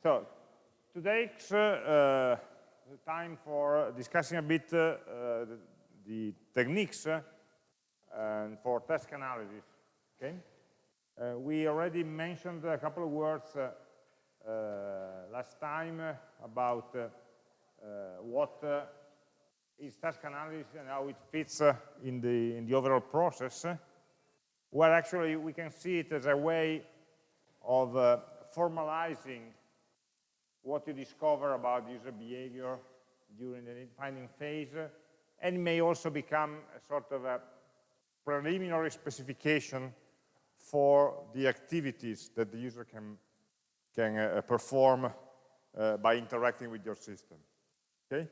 So today uh, uh, time for discussing a bit uh, the, techniques uh, and for task analysis. Okay, uh, we already mentioned a couple of words uh, last time about what is task analysis and how it fits in the in the overall process. where actually we can see it as a way of formalizing what you discover about user behavior during the finding phase, and may also become a sort of a preliminary specification for the activities that the user can, can uh, perform uh, by interacting with your system. Okay?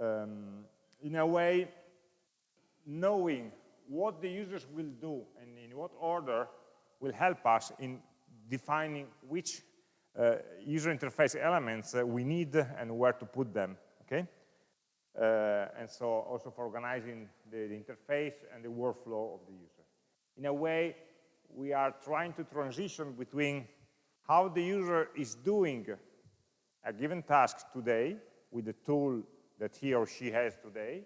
Um, in a way, knowing what the users will do and in what order will help us in defining which uh, user interface elements uh, we need and where to put them, okay? Uh, and so also for organizing the, the, interface and the workflow of the user. In a way, we are trying to transition between how the user is doing a given task today with the tool that he or she has today,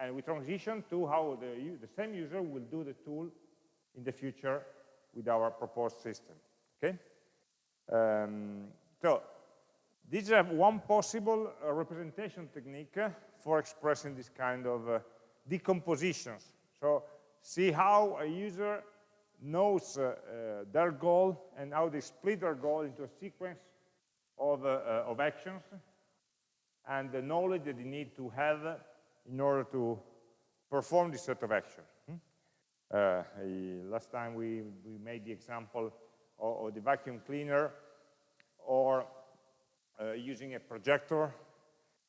and we transition to how the, the same user will do the tool in the future with our proposed system, okay? Um, so this is one possible uh, representation technique for expressing this kind of uh, decompositions. So see how a user knows uh, uh their goal and how they split their goal into a sequence of, uh, uh, of actions and the knowledge that they need to have in order to perform this set of actions. Hmm? last time we, we made the example or, or the vacuum cleaner or uh, using a projector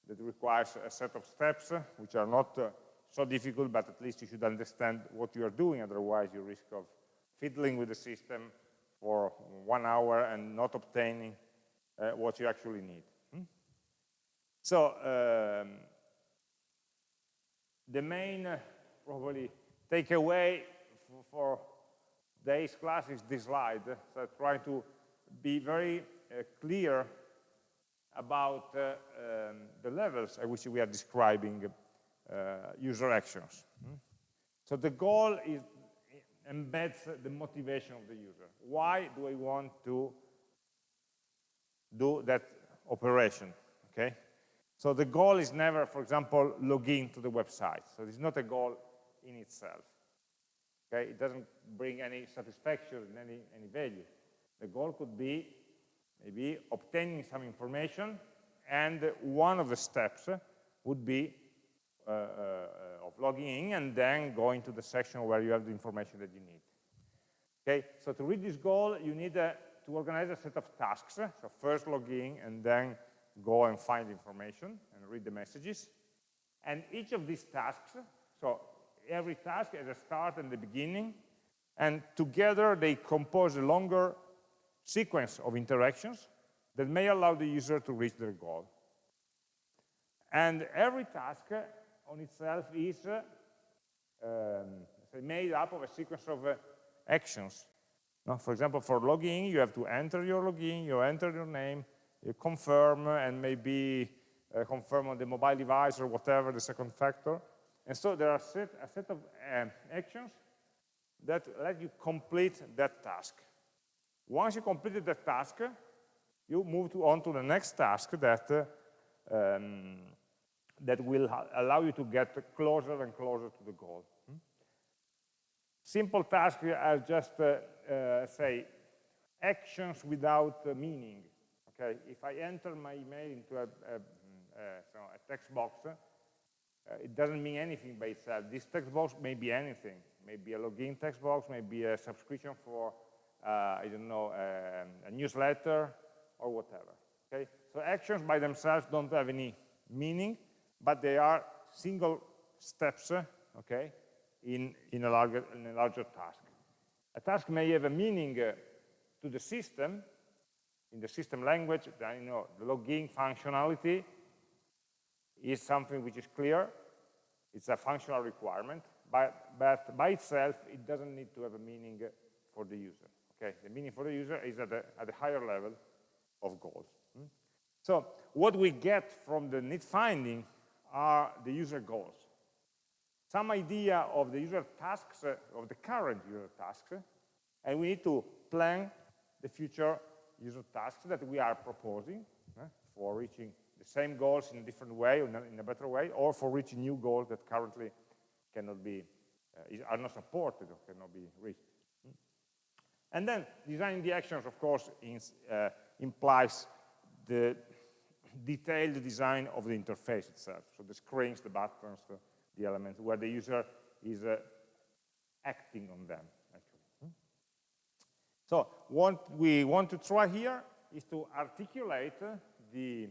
that requires a set of steps which are not uh, so difficult, but at least you should understand what you are doing, otherwise you risk of fiddling with the system for one hour and not obtaining uh, what you actually need. Hmm? So, um, the main, uh, probably, takeaway for today's class is this slide. So I try to be very uh, clear about uh, um, the levels at which we are describing uh, user actions. Mm. So the goal is embeds the motivation of the user. Why do I want to do that operation, okay? So the goal is never, for example, log in to the website. So it's not a goal in itself. Okay, it doesn't bring any satisfaction, any, any value. The goal could be maybe obtaining some information, and one of the steps would be uh, uh, of logging in and then going to the section where you have the information that you need. Okay, so to reach this goal, you need uh, to organize a set of tasks. So first log in and then go and find information and read the messages. And each of these tasks, so every task has a start and the beginning, and together they compose a longer sequence of interactions that may allow the user to reach their goal. And every task on itself is uh, um, made up of a sequence of uh, actions. Now, for example, for login, you have to enter your login, you enter your name, you confirm, and maybe uh, confirm on the mobile device or whatever, the second factor. And so there are set, a set of uh, actions that let you complete that task. Once you completed that task, you move to, on to the next task that, uh, um, that will allow you to get closer and closer to the goal. Hmm? Simple tasks are just, uh, uh, say, actions without uh, meaning. Okay, if I enter my email into a, a, a, a text box, uh, it doesn't mean anything by itself. This text box may be anything. Maybe a login text box, maybe a subscription for, uh, I don't know, um, a newsletter or whatever. Okay? So actions by themselves don't have any meaning, but they are single steps, okay, in, in, a, larger, in a larger task. A task may have a meaning uh, to the system, in the system language, you know, the login functionality is something which is clear. It's a functional requirement, but, but by itself, it doesn't need to have a meaning for the user. Okay, the meaning for the user is at the, at a higher level of goals. Hmm? So what we get from the need finding are the user goals. Some idea of the user tasks, uh, of the current user tasks, and we need to plan the future user tasks that we are proposing uh, for reaching the same goals in a different way, in a better way, or for reaching new goals that currently cannot be, uh, are not supported or cannot be reached. And then designing the actions, of course, uh, implies the detailed design of the interface itself. So the screens, the buttons, the, the elements, where the user is uh, acting on them, actually. So what we want to try here is to articulate the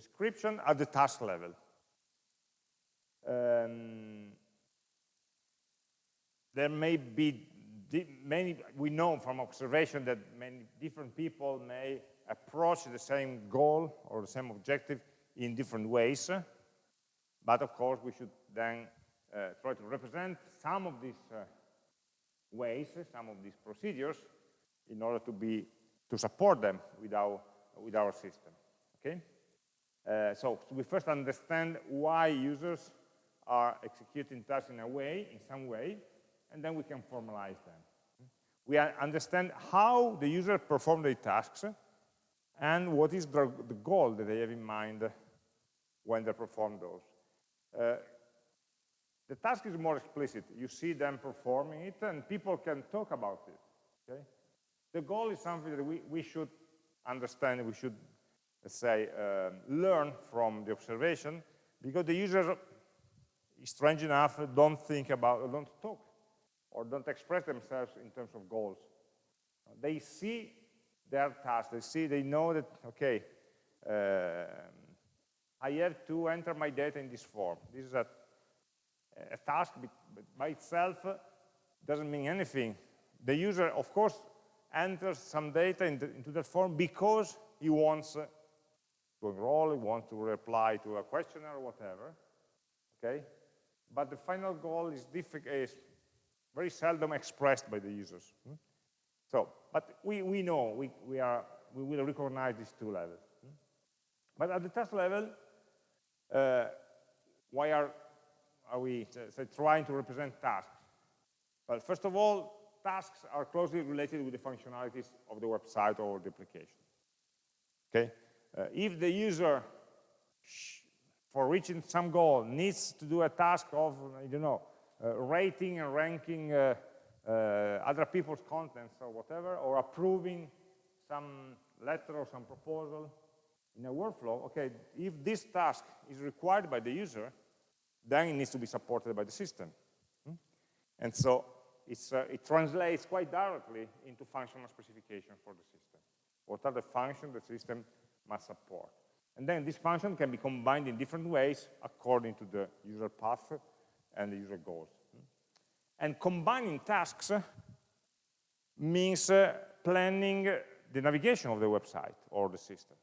description at the task level. Um, there may be many, we know from observation that many different people may approach the same goal or the same objective in different ways. But of course, we should then uh, try to represent some of these uh, ways, some of these procedures, in order to be to support them with our with our system. Okay. Uh, so we first understand why users are executing tasks in a way, in some way, and then we can formalize them. We understand how the user perform their tasks and what is the, the goal that they have in mind when they perform those. Uh, the task is more explicit. You see them performing it, and people can talk about it. Okay? The goal is something that we, we should understand, we should, let's say, uh, learn from the observation, because the user, strange enough, don't think about, don't talk or don't express themselves in terms of goals. They see their task, they see, they know that, okay, uh, I have to enter my data in this form. This is a, a task, by itself doesn't mean anything. The user, of course, enters some data into, into that form because he wants to enroll, he wants to reply to a questionnaire or whatever, okay? But the final goal is, is very seldom expressed by the users. Hmm? So, but we, we know, we, we, are, we will recognize these two levels. Hmm? But at the task level, uh, why are, are we trying to represent tasks? Well, first of all, tasks are closely related with the functionalities of the website or the application. Okay? Uh, if the user, for reaching some goal, needs to do a task of, I don't know, uh, rating and ranking uh, uh, other people's contents or whatever, or approving some letter or some proposal in a workflow, okay, if this task is required by the user, then it needs to be supported by the system. Hmm? And so uh, it translates quite directly into functional specification for the system. What are the functions the system must support? And then this function can be combined in different ways according to the user path and the user goals. And combining tasks means uh, planning the navigation of the website or the system.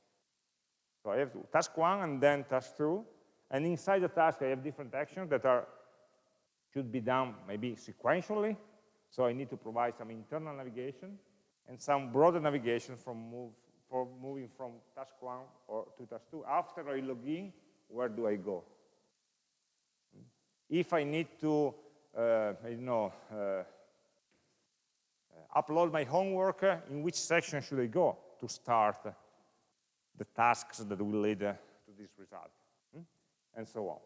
So I have task one and then task two, and inside the task I have different actions that are should be done maybe sequentially. So I need to provide some internal navigation and some broader navigation from move for moving from task one or to task two. After I log in, where do I go? if I need to, uh, you know, uh, upload my homework, in which section should I go to start the tasks that will lead to this result, hmm? and so on.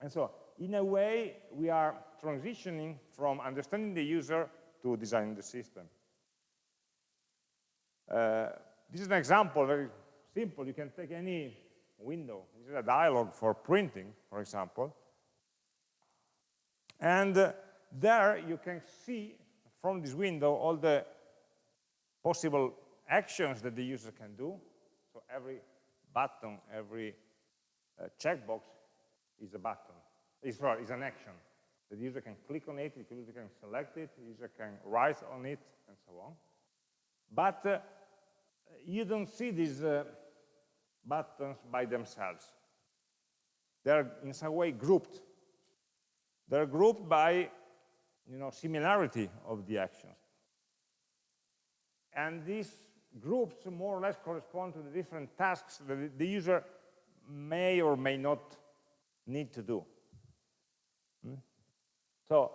And so, in a way, we are transitioning from understanding the user to designing the system. Uh, this is an example, very simple. You can take any window. This is a dialog for printing, for example. And uh, there you can see from this window all the possible actions that the user can do. So every button, every uh, checkbox is a button, is, sorry, is an action. The user can click on it, the user can select it, the user can write on it, and so on. But uh, you don't see these uh, buttons by themselves. They're in some way grouped they're grouped by you know, similarity of the actions. And these groups more or less correspond to the different tasks that the user may or may not need to do. Hmm? So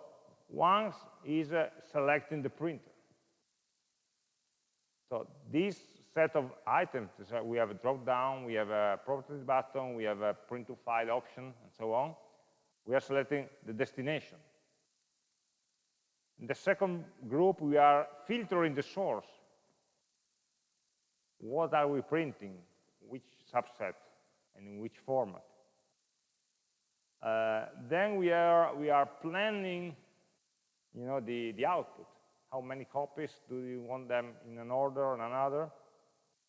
one is uh, selecting the printer. So this set of items, so we have a drop down, we have a properties button, we have a print to file option, and so on. We are selecting the destination. In the second group, we are filtering the source. What are we printing? Which subset and in which format? Uh, then we are we are planning, you know, the the output. How many copies do you want them in an order or another,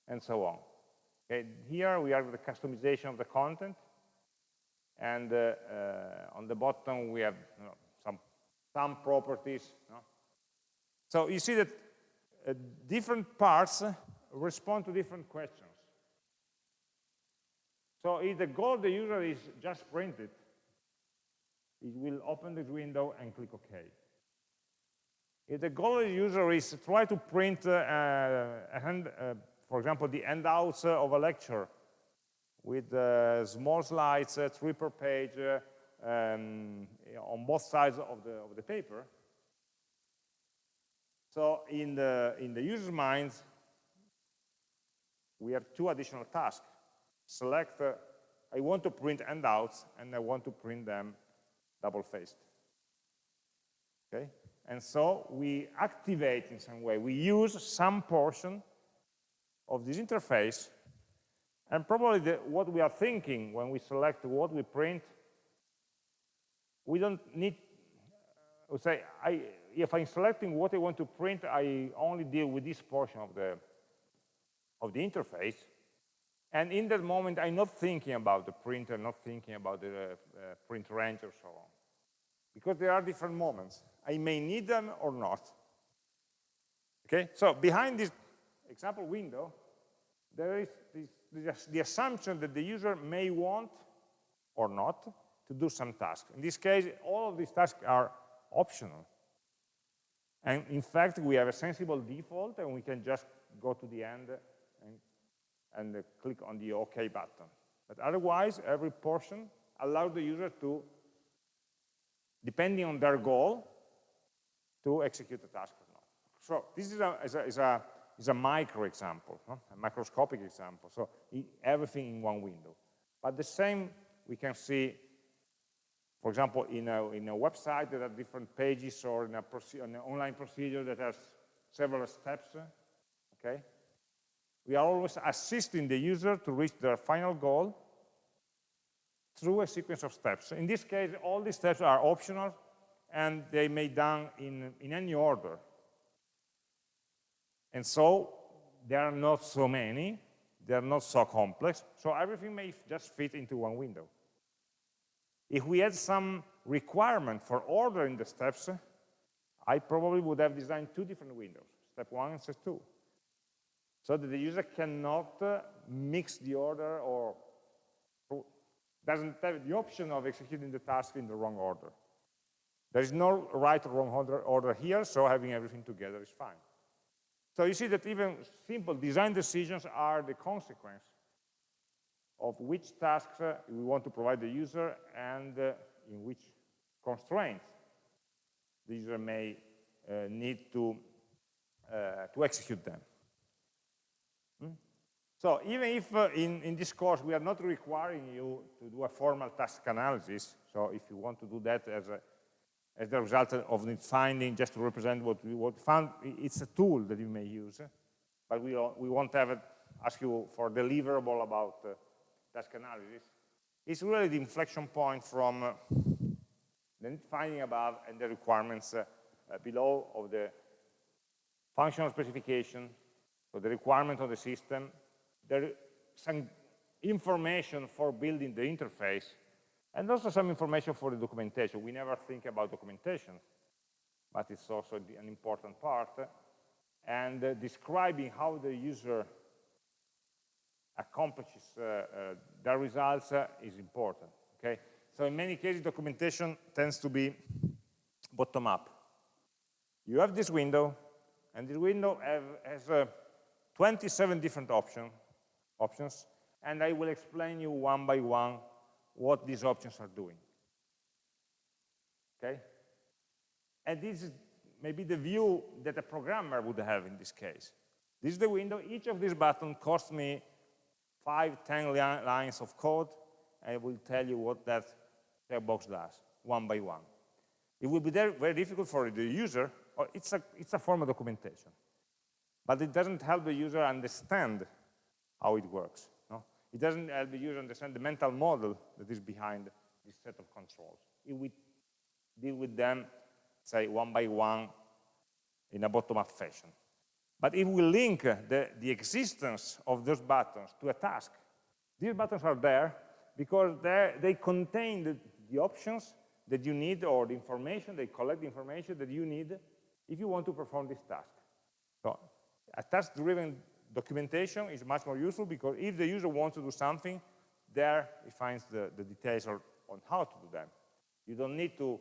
and so on. Okay, here we have the customization of the content, and uh, uh, on the bottom we have you know, some some properties. You know. So you see that uh, different parts respond to different questions. So if the goal of the user is just print it, it will open this window and click OK. If the goal of the user is try to print, uh, uh, hand, uh, for example, the handouts of a lecture with uh, small slides, uh, three per page, uh, um, on both sides of the, of the paper, so in the, in the user's mind, we have two additional tasks. Select, uh, I want to print handouts, and I want to print them double-faced. Okay? And so we activate in some way. We use some portion of this interface, and probably the, what we are thinking when we select what we print, we don't need, we say, I, if I'm selecting what I want to print, I only deal with this portion of the, of the interface, and in that moment, I'm not thinking about the printer, not thinking about the uh, print range or so on because there are different moments. I may need them or not. Okay, so behind this example window, there is this, the assumption that the user may want or not to do some task. In this case, all of these tasks are optional. And in fact, we have a sensible default, and we can just go to the end and, and click on the OK button. But otherwise, every portion allows the user to depending on their goal, to execute the task or not. So this is a, is a, is a, is a micro example, a microscopic example. So everything in one window. But the same we can see, for example, in a, in a website that have different pages or in, a an online procedure that has several steps, okay? We are always assisting the user to reach their final goal through a sequence of steps. In this case, all these steps are optional, and they may done in, in any order. And so there are not so many, they're not so complex, so everything may just fit into one window. If we had some requirement for ordering the steps, I probably would have designed two different windows, step one and step two, so that the user cannot uh, mix the order or doesn't have the option of executing the task in the wrong order. There is no right or wrong order here, so having everything together is fine. So you see that even simple design decisions are the consequence of which tasks uh, we want to provide the user and uh, in which constraints the user may uh, need to, uh, to execute them. Hmm? So even if uh, in, in this course we are not requiring you to do a formal task analysis, so if you want to do that as, a, as the result of the finding, just to represent what we what found, it's a tool that you may use, but we, we won't have it, ask you for deliverable about uh, task analysis. It's really the inflection point from uh, the finding above and the requirements uh, uh, below of the functional specification, so the requirement of the system, there some information for building the interface, and also some information for the documentation. We never think about documentation, but it's also an important part. And uh, describing how the user accomplishes uh, uh, their results uh, is important, okay? So in many cases, documentation tends to be bottom-up. You have this window, and this window have, has a 27 different option, options, and I will explain you one by one what these options are doing. Okay? And this is maybe the view that a programmer would have in this case. This is the window. Each of these buttons costs me five, ten li lines of code. I will tell you what that box does, one by one. It will be very difficult for the user, or it's a, it's a form of documentation. But it doesn't help the user understand how it works. It doesn't help the user understand the mental model that is behind this set of controls. If we deal with them, say, one by one in a bottom-up fashion. But if we link the, the existence of those buttons to a task, these buttons are there because they contain the, the options that you need or the information, they collect the information that you need if you want to perform this task. So a task-driven documentation is much more useful because if the user wants to do something, there he finds the, the details on how to do them. You don't need to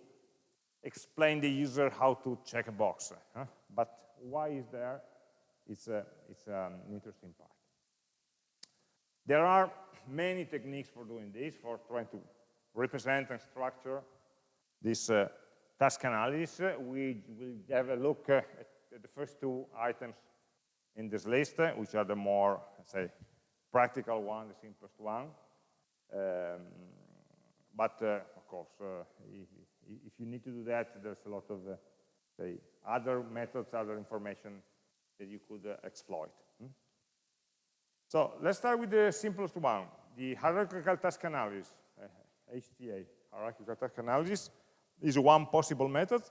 explain the user how to check a box. Huh? But why is there? It's, a, it's an interesting part. There are many techniques for doing this, for trying to represent and structure this uh, task analysis. We will have a look uh, at the first two items in this list, which are the more, say, practical one, the simplest one. Um, but, uh, of course, uh, if, if, you need to do that, there's a lot of, uh, say, other methods, other information that you could uh, exploit. Hmm? So let's start with the simplest one, the hierarchical task analysis, HTA, hierarchical task analysis, is one possible method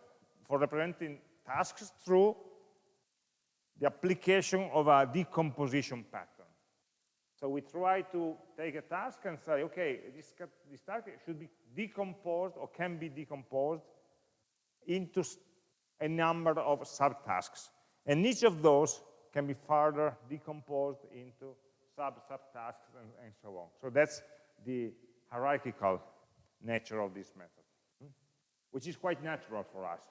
for representing tasks through the application of a decomposition pattern. So we try to take a task and say, okay, this, this task should be decomposed or can be decomposed into a number of subtasks. And each of those can be further decomposed into sub-subtasks and, and so on. So that's the hierarchical nature of this method, hmm? which is quite natural for us,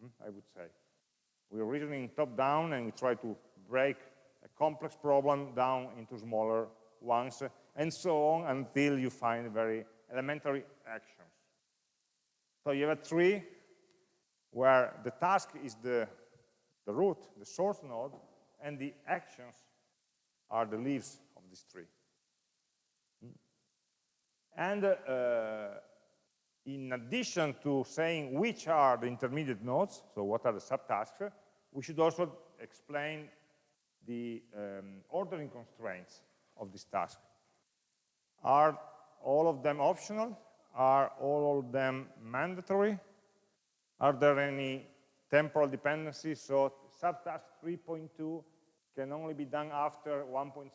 hmm? I would say. We're reasoning top-down and we try to break a complex problem down into smaller ones, and so on until you find very elementary actions. So you have a tree where the task is the, the root, the source node, and the actions are the leaves of this tree. And uh, in addition to saying which are the intermediate nodes, so what are the subtasks, we should also explain the um, ordering constraints of this task. Are all of them optional? Are all of them mandatory? Are there any temporal dependencies? So subtask 3.2 can only be done after 1.7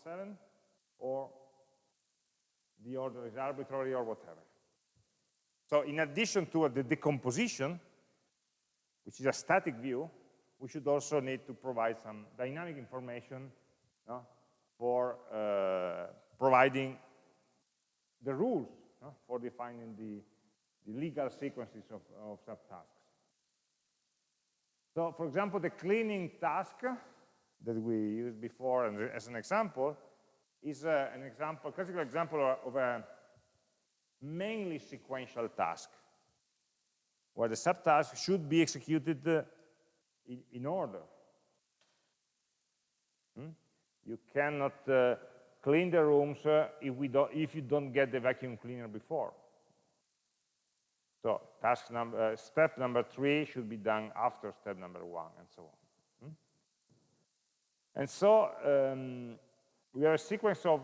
or the order is arbitrary or whatever. So in addition to the decomposition, which is a static view, we should also need to provide some dynamic information for uh, providing the rules for defining the, the legal sequences of, of subtasks. So, for example, the cleaning task that we used before as an example is uh, an example, classical example of a mainly sequential task, where the subtask should be executed uh, in, order. Hmm? You cannot uh, clean the rooms uh, if, we don't, if you don't get the vacuum cleaner before. So task number, uh, step number three should be done after step number one, and so on. Hmm? And so um, we have a sequence of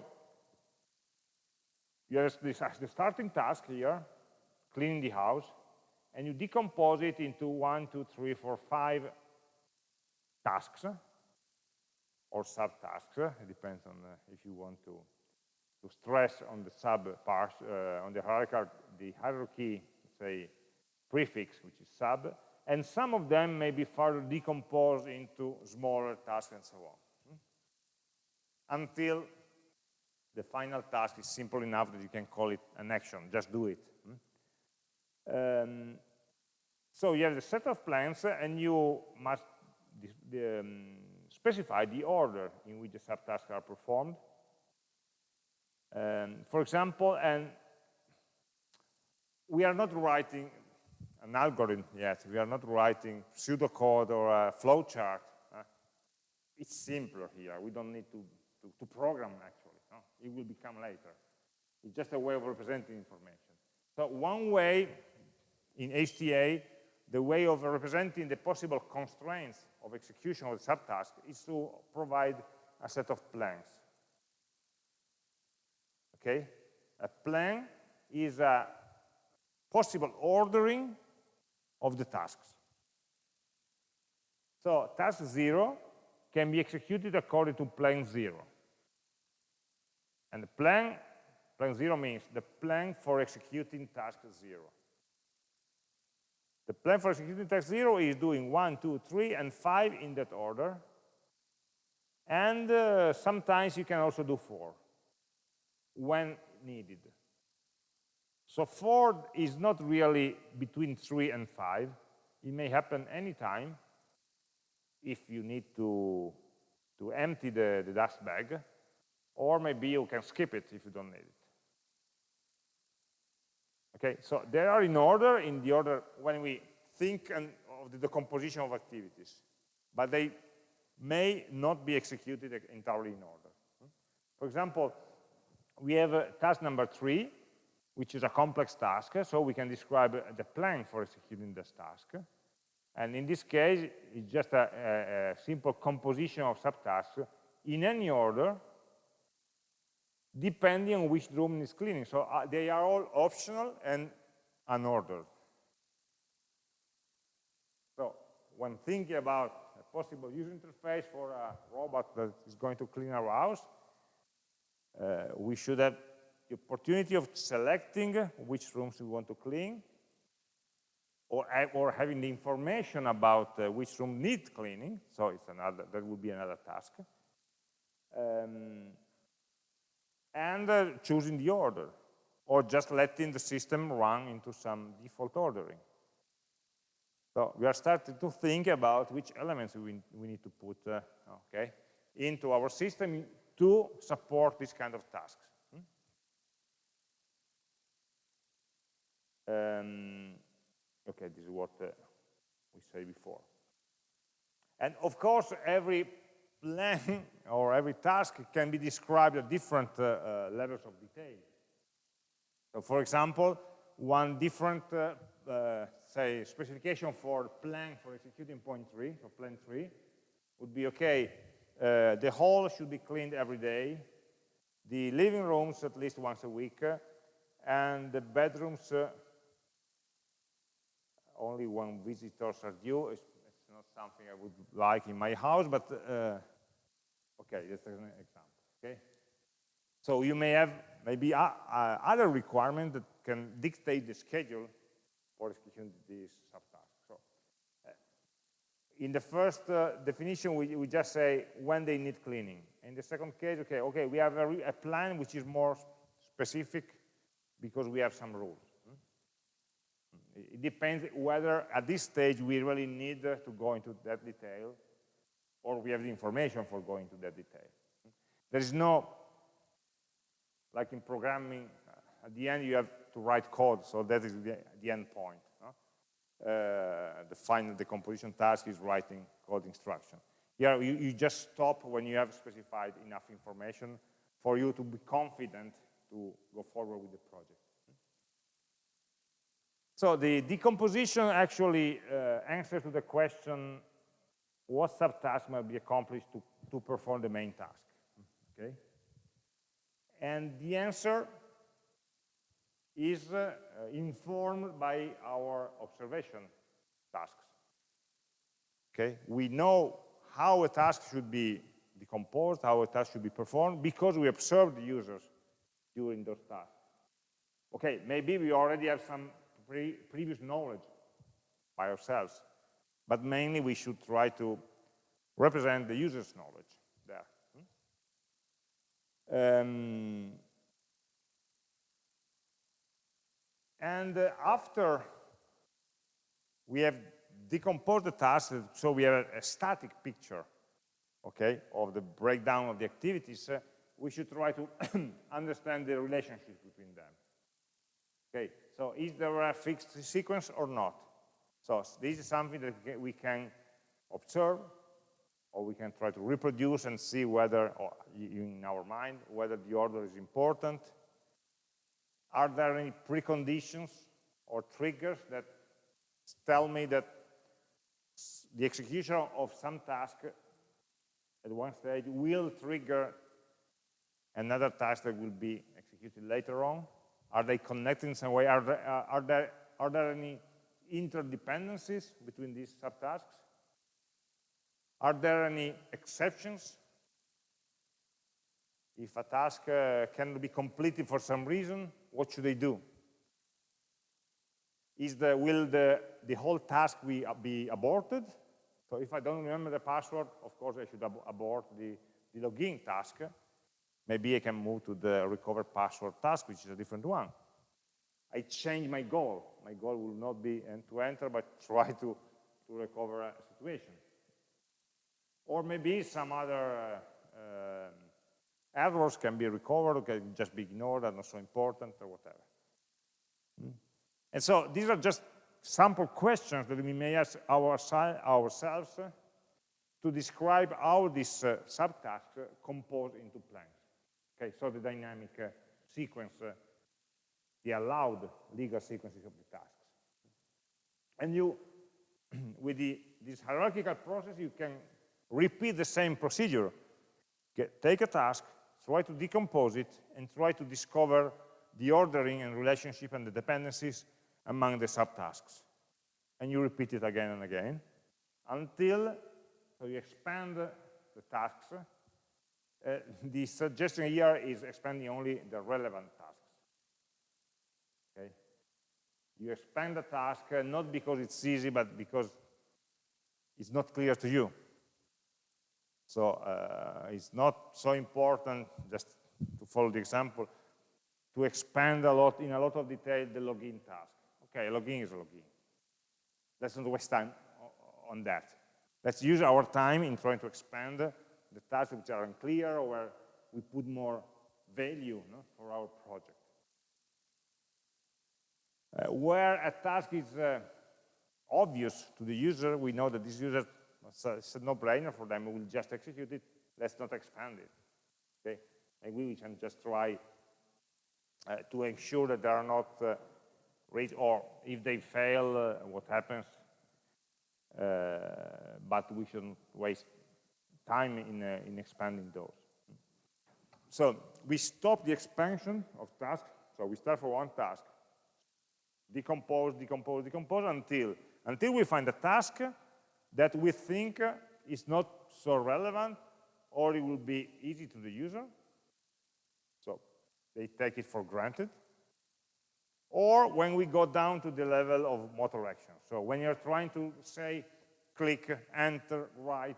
you have this, the starting task here, cleaning the house, and you decompose it into one, two, three, four, five tasks or subtasks. It depends on uh, if you want to, to stress on the sub parts, uh, on the hierarchy, the hierarchy, say, prefix, which is sub, and some of them may be further decomposed into smaller tasks and so on. Hmm? Until the final task is simple enough that you can call it an action, just do it. Hmm? Um, so you have the set of plans and you must um, specify the order in which the subtasks are performed. Um, for example, and we are not writing an algorithm yet. We are not writing pseudocode or a flowchart. Uh, it's simpler here. We don't need to, to, to program, actually. It will become later. It's just a way of representing information. So one way in HTA, the way of representing the possible constraints of execution of the subtask is to provide a set of plans. Okay? A plan is a possible ordering of the tasks. So task zero can be executed according to plan zero. And the plan, plan zero means the plan for executing task zero. The plan for executing task zero is doing one, two, three, and five in that order. And uh, sometimes you can also do four when needed. So four is not really between three and five. It may happen anytime if you need to, to empty the, the dust bag, or maybe you can skip it if you don't need it. Okay, so they are in order, in the order when we think of the decomposition of activities, but they may not be executed entirely in order. For example, we have uh, task number three, which is a complex task, so we can describe the plan for executing this task. And in this case, it's just a, a, a simple composition of subtasks in any order, depending on which room is cleaning. So uh, they are all optional and unordered. So when thinking about a possible user interface for a robot that is going to clean our house, uh, we should have the opportunity of selecting which rooms we want to clean, or, or having the information about uh, which room needs cleaning, so it's another, that would be another task, um, and uh, choosing the order, or just letting the system run into some default ordering. So we are starting to think about which elements we, we need to put uh, okay, into our system to support this kind of tasks. Um, okay, this is what uh, we said before. And of course, every plan or every task can be described at different uh, uh, levels of detail. So for example, one different, uh, uh, say, specification for plan for executing point three, so plan three, would be, okay, uh, the hall should be cleaned every day, the living rooms at least once a week, and the bedrooms only when visitors are due. It's, it's, not something I would like in my house, but okay, that's an example. Okay, so you may have maybe other requirements that can dictate the schedule for executing these subtasks. So, uh, in the first uh, definition, we, we just say when they need cleaning. In the second case, okay, okay, we have a, a plan which is more specific because we have some rules. It depends whether at this stage we really need to go into that detail or we have the information for going to that detail. There is no, like in programming, uh, at the end you have to write code, so that is the, the end point. No? Uh, the final decomposition task is writing code instruction. Here you, you just stop when you have specified enough information for you to be confident to go forward with the project. So the decomposition actually uh, answers to the question, what subtask might be accomplished to, to perform the main task, okay? And the answer is uh, informed by our observation tasks, okay? We know how a task should be decomposed, how a task should be performed, because we observed the users during those tasks. Okay, maybe we already have some pre previous knowledge by ourselves, but mainly we should try to represent the user's knowledge there. Um, and uh, after we have decomposed the task, so we have a, a static picture okay, of the breakdown of the activities, uh, we should try to understand the relationship between them. Okay, so is there a fixed sequence or not? So this is something that we can observe, or we can try to reproduce and see whether, in our mind, whether the order is important. Are there any preconditions or triggers that tell me that the execution of some task at one stage will trigger another task that will be executed later on? Are they connected in some way? Are there, uh, are there, are there any interdependencies between these subtasks? Are there any exceptions? If a task uh, can be completed for some reason, what should they do? Is the, will the, the whole task be, uh, be aborted? So if I don't remember the password, of course I should ab abort the, the login task. Maybe I can move to the recover password task, which is a different one. I change my goal. My goal will not be to enter, but try to, to recover a situation. Or maybe some other uh, uh, errors can be recovered, can just be ignored, are not so important, or whatever. Hmm? And so these are just sample questions that we may ask ourselves uh, to describe how this uh, subtask uh, compose into plans. Okay, so the dynamic uh, sequence, uh, the allowed legal sequences of the tasks. And you, with the, this hierarchical process, you can repeat the same procedure. Get, take a task, try to decompose it, and try to discover the ordering and relationship and the dependencies among the subtasks. And you repeat it again and again until so you expand the tasks. Uh, the suggestion here is expanding only the relevant tasks. Okay? You expand the task uh, not because it's easy, but because it's not clear to you. So uh, it's not so important, just to follow the example, to expand a lot in a lot of detail the login task. Okay, login is a login. Let's not waste time on that. Let's use our time in trying to expand the tasks which are unclear or where we put more value no, for our project. Uh, where a task is uh, obvious to the user, we know that this user, it's a no-brainer for them, we will just execute it, let's not expand it. Okay? And we can just try uh, to ensure that they are not uh, or if they fail, uh, what happens. Uh, but we shouldn't waste time in, uh, in expanding those. So we stop the expansion of tasks. So we start for one task, decompose, decompose, decompose until, until we find a task that we think is not so relevant or it will be easy to the user. So they take it for granted or when we go down to the level of motor action. So when you're trying to say, click, enter, write,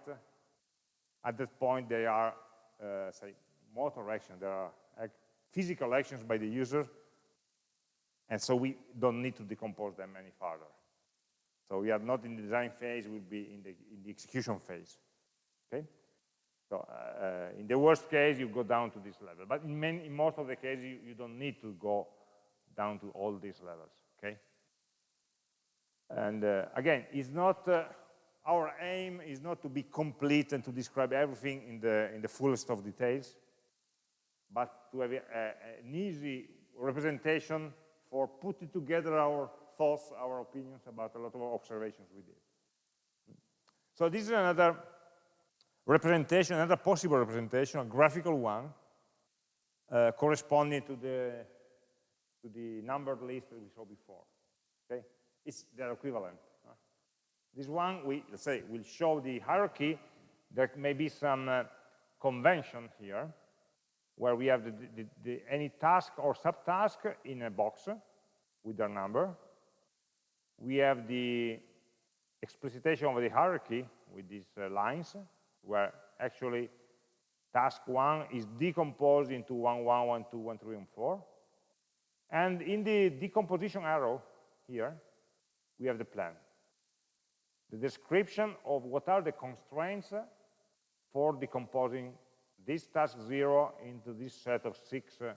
at that point they are, uh, say, motor action. There are physical actions by the user, and so we don't need to decompose them any further. So we are not in the design phase, we'll be in the, in the execution phase. Okay? So uh, in the worst case, you go down to this level. But in, many, in most of the cases, you, you don't need to go down to all these levels, okay? And uh, again, it's not, uh, our aim is not to be complete and to describe everything in the, in the fullest of details, but to have a, a, an easy representation for putting together our thoughts, our opinions about a lot of observations we did. So this is another representation, another possible representation, a graphical one, uh, corresponding to the to the numbered list that we saw before. Okay, it's their equivalent. This one, we let's say, will show the hierarchy. There may be some uh, convention here, where we have the, the, the, any task or subtask in a box with their number. We have the explicitation of the hierarchy with these uh, lines, where actually task one is decomposed into one, one, one, two, one, three, and four. And in the decomposition arrow here, we have the plan. The description of what are the constraints for decomposing this task zero into this set of six uh,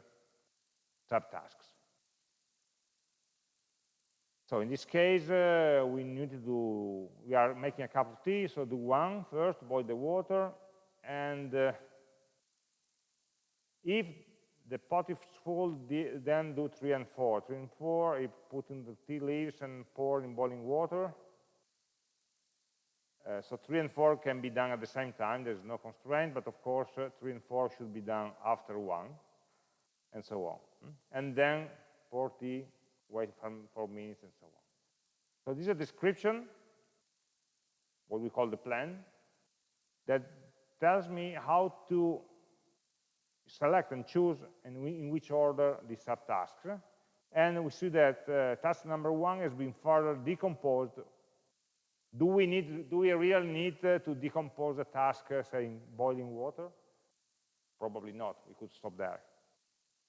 subtasks. So in this case, uh, we need to do, we are making a cup of tea, so do one first, boil the water, and uh, if the pot is full, then do three and four. Three and four, you put in the tea leaves and pour in boiling water. Uh, so three and four can be done at the same time. There's no constraint, but of course, uh, three and four should be done after one, and so on. Hmm? And then pour tea, wait for four minutes, and so on. So this is a description, what we call the plan, that tells me how to select and choose in, in which order the subtasks. And we see that uh, task number one has been further decomposed. Do we need? Do we really need uh, to decompose a task, say, in boiling water? Probably not. We could stop there.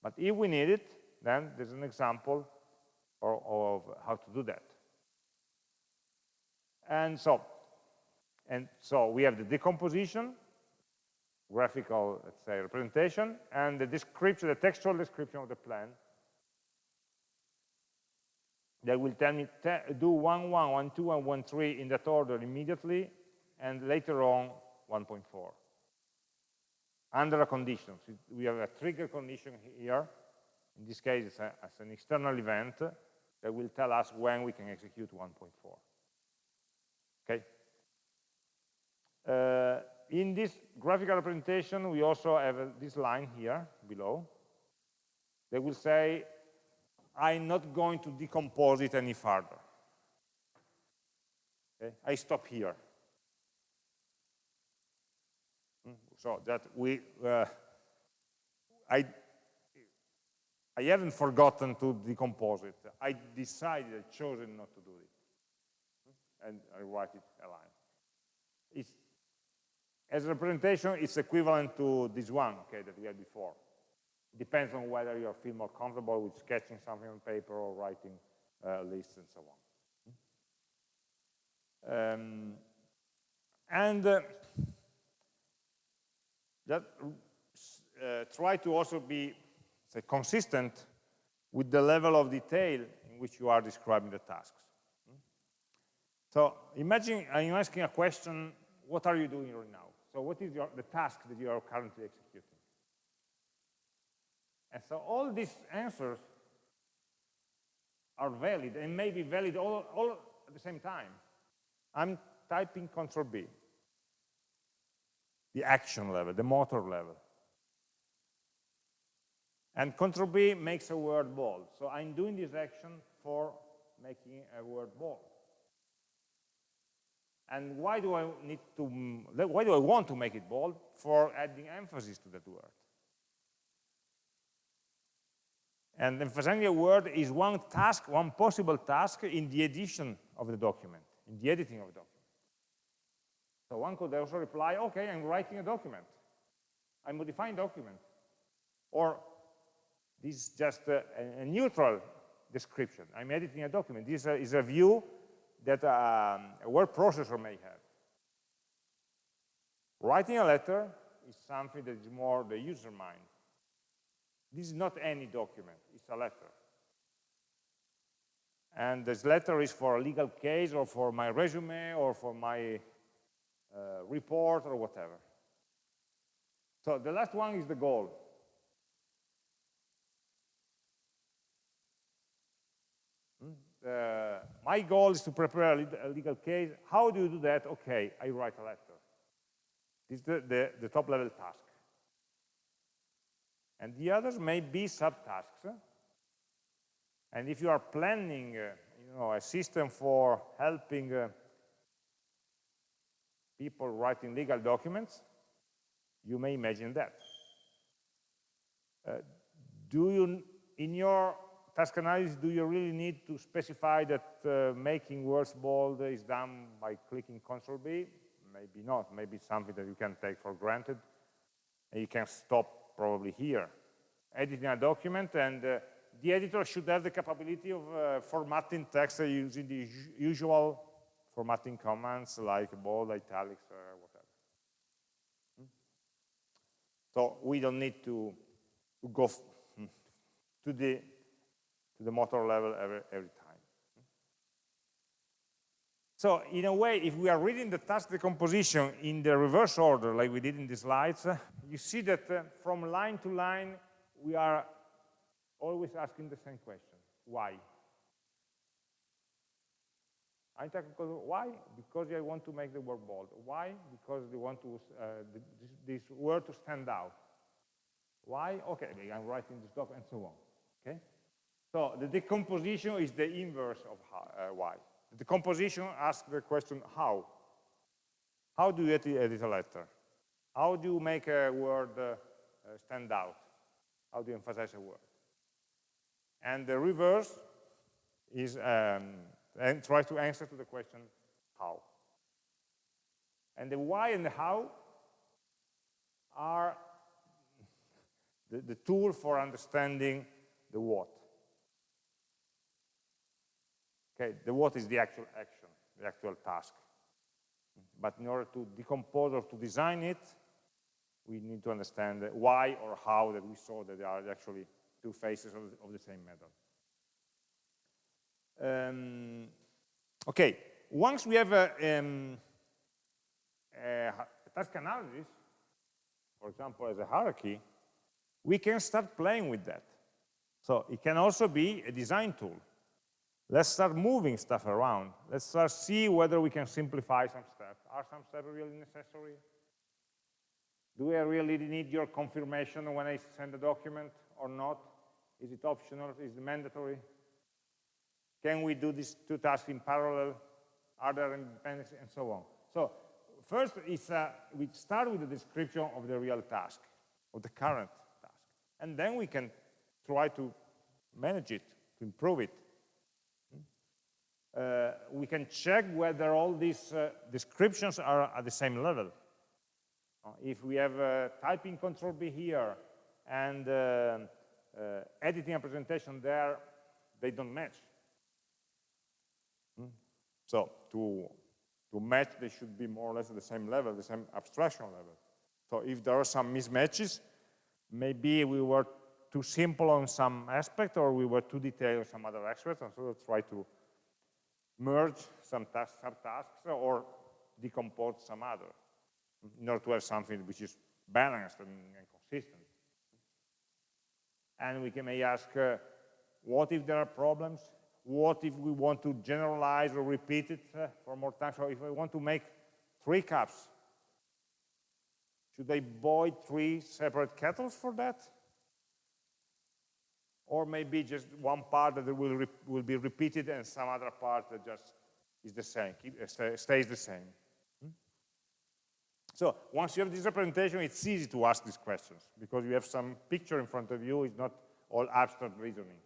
But if we need it, then there's an example of, of how to do that. And so, and so we have the decomposition, graphical, let's say, representation, and the description, the textual description of the plan that will tell me do 1, 1, 1, 2, and 1, 3 in that order immediately, and later on 1.4. Under a condition. We have a trigger condition here. In this case, it's, a, it's an external event that will tell us when we can execute 1.4. Okay? Uh, in this graphical representation, we also have uh, this line here below that will say, I'm not going to decompose it any further. Okay? I stop here. Hmm, so that we, uh, I, I haven't forgotten to decompose it. I decided, I chosen not to do it. Hmm, and I write it a line. It's as a representation, it's equivalent to this one, okay, that we had before. Depends on whether you feel more comfortable with sketching something on paper or writing uh, lists and so on. Um, and uh, that uh, try to also be say, consistent with the level of detail in which you are describing the tasks. So imagine I'm asking a question, what are you doing right now? So what is your, the task that you are currently executing? And so all these answers are valid and may be valid all, all at the same time. I'm typing control B, the action level, the motor level. And control B makes a word bold. So I'm doing this action for making a word bold. And why do I need to, why do I want to make it bold? For adding emphasis to that word. And emphasizing a word is one task, one possible task in the edition of the document, in the editing of the document. So one could also reply, okay, I'm writing a document. I'm modifying document. Or this is just a, a neutral description. I'm editing a document. This is a view that um, a word processor may have. Writing a letter is something that is more the user mind. This is not any document, it's a letter. And this letter is for a legal case or for my resume or for my uh, report or whatever. So the last one is the goal. uh, my goal is to prepare a, legal case. How do you do that? Okay, I write a letter. This is the, the, the top level task. And the others may be subtasks. And if you are planning uh, you know, a system for helping uh, people writing legal documents, you may imagine that. Uh, do you, in your task analysis, do you really need to specify that uh, making words bold is done by clicking Control B? Maybe not. Maybe it's something that you can take for granted. And you can stop probably here. Editing a document, and uh, the editor should have the capability of uh, formatting text using the usual formatting commands like bold, italics, or whatever. Hmm? So we don't need to, to go to the, to the motor level every, every time. So in a way, if we are reading the task decomposition in the reverse order, like we did in the slides, uh, you see that uh, from line to line, we are always asking the same question, why? I'm technical, why? Because I want to make the word bold. Why? Because they want to, uh, this, this, word to stand out. Why? Okay, I'm writing this doc and so on. Okay? So the decomposition is the inverse of how, uh, why. The composition asks the question how. How do you edit a letter? How do you make a word uh, stand out? How do you emphasize a word? And the reverse is um, and try to answer to the question how. And the why and the how are the, the tool for understanding the what. Okay, the what is the actual action, the actual task. But in order to decompose or to design it, we need to understand why or how that we saw that there are actually two faces of the, of the same method. Um, okay, once we have a, um, a, task analysis, for example, as a hierarchy, we can start playing with that. So it can also be a design tool. Let's start moving stuff around. Let's start see whether we can simplify some steps. Are some steps really necessary? Do I really need your confirmation when I send a document or not? Is it optional? Is it mandatory? Can we do these two tasks in parallel? Are there dependencies and so on? So first is uh, we start with the description of the real task, of the current task. And then we can try to manage it, to improve it. Uh, we can check whether all these uh, descriptions are at the same level. Uh, if we have uh, typing control B here and uh, editing a presentation there, they don't match. So to, to match, they should be more or less at the same level, the same abstraction level. So if there are some mismatches, maybe we were too simple on some aspect or we were too detailed on some other aspect, and so we'll try to merge some tasks, subtasks or decompose some other in order to have something which is balanced and, and consistent. And we can may ask, uh, what if there are problems? what if we want to generalize or repeat it uh, for more time? So if I want to make three cups, should I boil three separate kettles for that? Or maybe just one part that will, will be repeated and some other part that just is the same, uh, stays the same. Hmm? So once you have this representation, it's easy to ask these questions because you have some picture in front of you, it's not all abstract reasoning.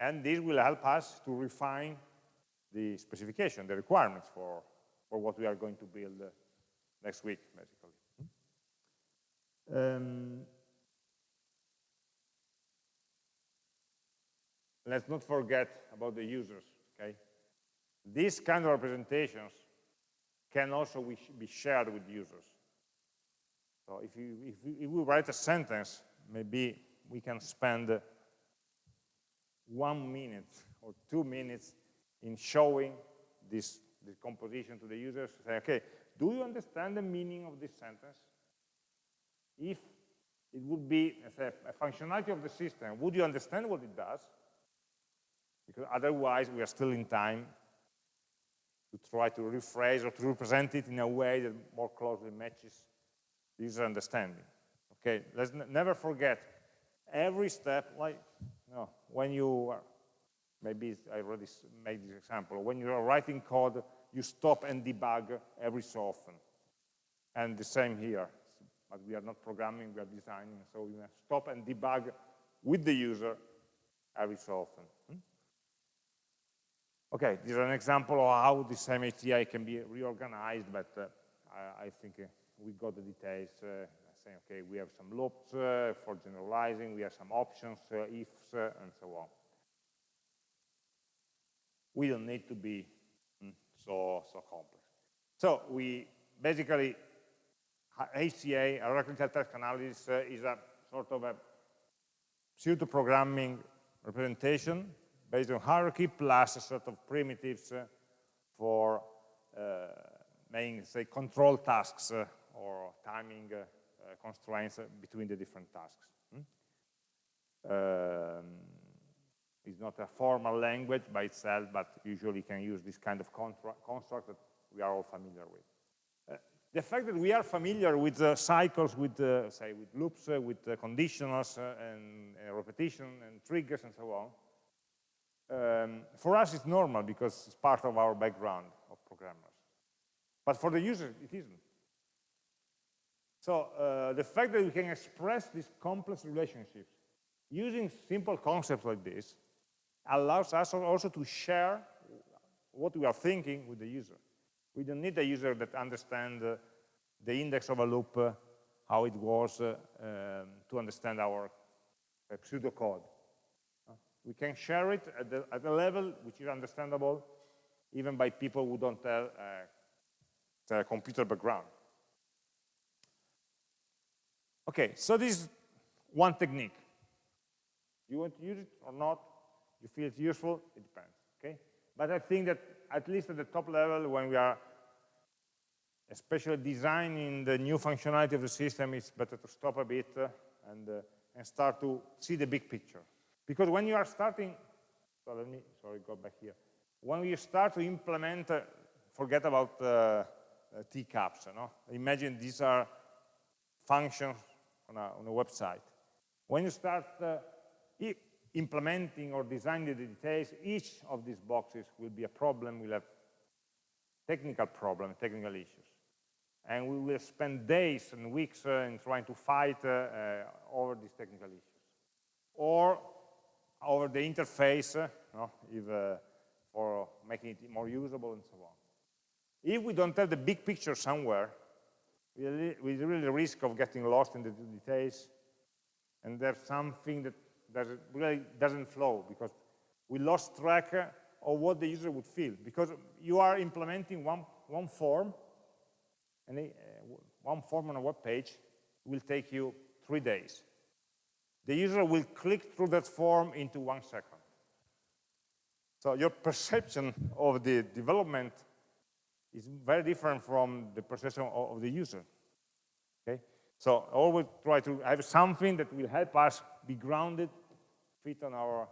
And this will help us to refine the specification, the requirements for, for what we are going to build uh, next week, basically. Um, let's not forget about the users, okay? These kind of representations can also be shared with users. So if, you, if, if we write a sentence, maybe we can spend one minute or two minutes in showing this, this composition to the users, say, okay, do you understand the meaning of this sentence? If it would be a functionality of the system, would you understand what it does? Because otherwise we are still in time to try to rephrase or to represent it in a way that more closely matches user understanding. Okay, let's never forget every step, like no, when you, are, maybe I already made this example, when you are writing code, you stop and debug every so often. And the same here, but we are not programming, we are designing, so you stop and debug with the user every so often. Okay, this is an example of how this HTA can be reorganized, but uh, I, I, think uh, we got the details uh, saying, okay, we have some loops uh, for generalizing, we have some options, uh, ifs, uh, and so on. We don't need to be mm, so, so complex. So we basically, HTA, hierarchical task analysis, is a sort of a pseudo-programming representation based on hierarchy plus a set of primitives uh, for uh, say, control tasks uh, or timing uh, uh, constraints between the different tasks. Hmm? Um, it's not a formal language by itself, but usually can use this kind of construct that we are all familiar with the fact that we are familiar with uh, cycles, with uh, say, with loops, uh, with conditionals and, repetition and triggers and so on, um, for us it's normal because it's part of our background of programmers. But for the user, it isn't. So uh, the fact that we can express these complex relationships using simple concepts like this allows us also to share what we are thinking with the user. We don't need a user that understands uh, the index of a loop, uh, how it was, uh, um, to understand our uh, pseudocode. We can share it at, the, at a level which is understandable even by people who don't have a computer background. Okay, so this is one technique. You want to use it or not? You feel it's useful? It depends, okay? But I think that at least at the top level, when we are especially designing the new functionality of the system, it's better to stop a bit uh, and, uh, and start to see the big picture. Because when you are starting, so let me, sorry, go back here. When you start to implement, uh, forget about uh, uh, teacups, imagine these are functions on a, on a website. When you start uh, implementing or designing the details, each of these boxes will be a problem, We'll have technical problem, technical issues and we will spend days and weeks uh, in trying to fight uh, over these technical issues. Or over the interface, uh, no, if, uh, for making it more usable and so on. If we don't have the big picture somewhere, we really, risk of getting lost in the details, and there's something that doesn't, really doesn't flow because we lost track uh, of what the user would feel because you are implementing one, one form and uh, one form on a web page will take you three days. The user will click through that form into one second. So your perception of the development is very different from the perception of the user. Okay? So always try to have something that will help us be grounded, fit on our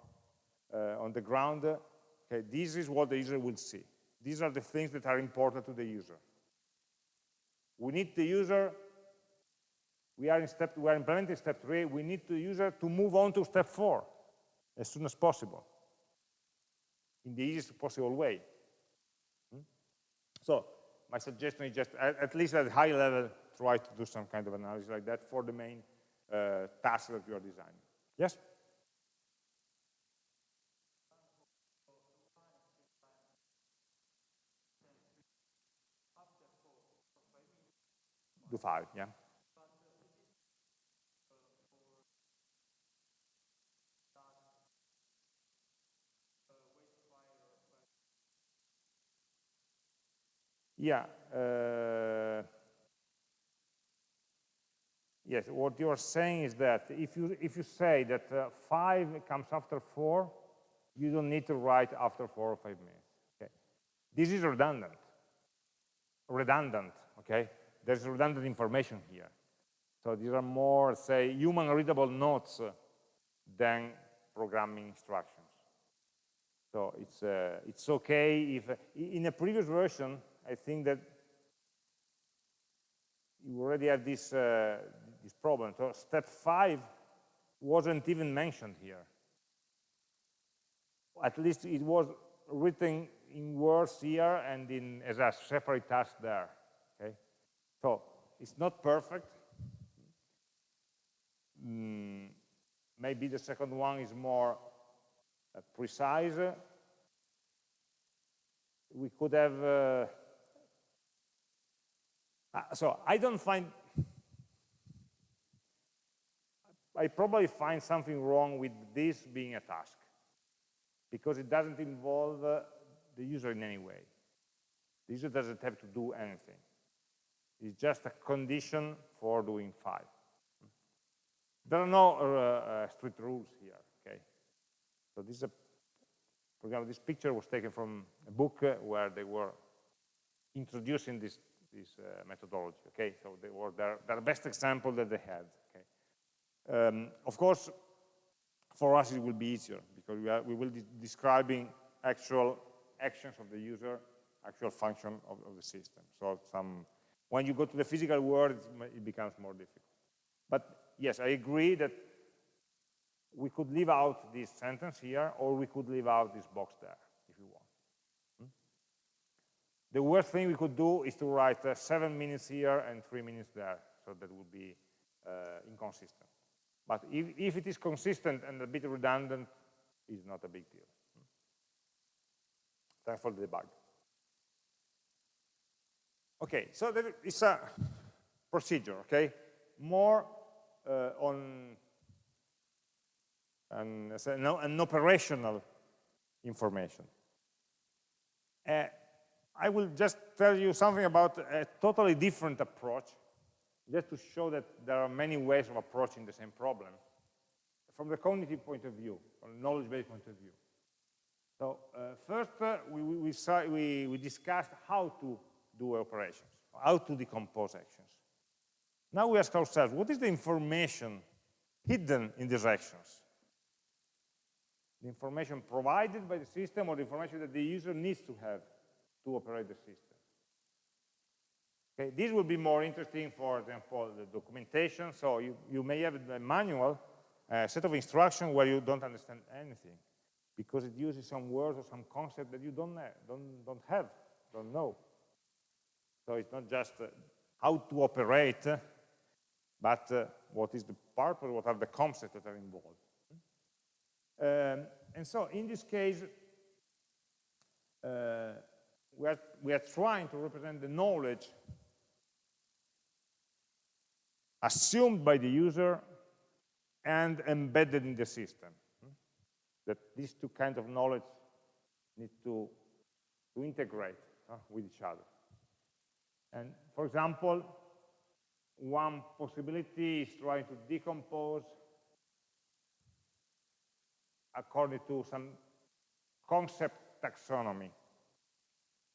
uh, on the ground. Okay, this is what the user will see. These are the things that are important to the user. We need the user, we are in step, we are implementing step three, we need the user to move on to step four as soon as possible in the easiest possible way. Hmm? So my suggestion is just, at, at, least at high level, try to do some kind of analysis like that for the main uh, task that you are designing. Yes? do five, yeah. Yeah. Uh, yes, what you are saying is that if you if you say that uh, five comes after four, you don't need to write after four or five minutes. Okay, this is redundant. Redundant. Okay, there's redundant information here. So these are more, say, human readable notes than programming instructions. So it's, uh, it's okay if, in a previous version, I think that you already have this, uh, this problem. So step five wasn't even mentioned here. At least it was written in words here and in, as a separate task there. Okay, So it's not perfect. Mm, maybe the second one is more uh, precise. We could have, uh, uh, so I don't find, I probably find something wrong with this being a task because it doesn't involve uh, the user in any way. The user doesn't have to do anything. It's just a condition for doing 5. There are no uh, uh, strict rules here, okay? So this is a, for example, this picture was taken from a book uh, where they were introducing this, this uh, methodology, okay? So they were their, their best example that they had, okay? Um, of course, for us it will be easier because we, are, we will be describing actual actions of the user, actual function of, of the system. So some, when you go to the physical world, it becomes more difficult. But yes, I agree that we could leave out this sentence here, or we could leave out this box there, if you want. Hmm? The worst thing we could do is to write uh, seven minutes here and three minutes there, so that would be uh, inconsistent. But if, if, it is consistent and a bit redundant, it's not a big deal. Thanks for the debug. Okay, so there is a procedure, okay? More uh, on an, an, operational information. Uh, I will just tell you something about a totally different approach, just to show that there are many ways of approaching the same problem from the cognitive point of view, from knowledge-based point of view. So uh, first, uh, we, we, we, we discussed how to do operations, how to decompose actions. Now we ask ourselves, what is the information hidden in these actions? The information provided by the system or the information that the user needs to have to operate the system. Okay, this will be more interesting, for example, the documentation. So you, you may have a manual, a set of instructions where you don't understand anything because it uses some words or some concept that you don't, don't, don't have, don't know. So it's not just uh, how to operate, but uh, what is the purpose, what are the concepts that are involved. Um, and so in this case, uh, we, are, we are trying to represent the knowledge assumed by the user and embedded in the system. That these two kinds of knowledge need to, to integrate uh, with each other. And for example, one possibility is trying to decompose according to some concept taxonomy.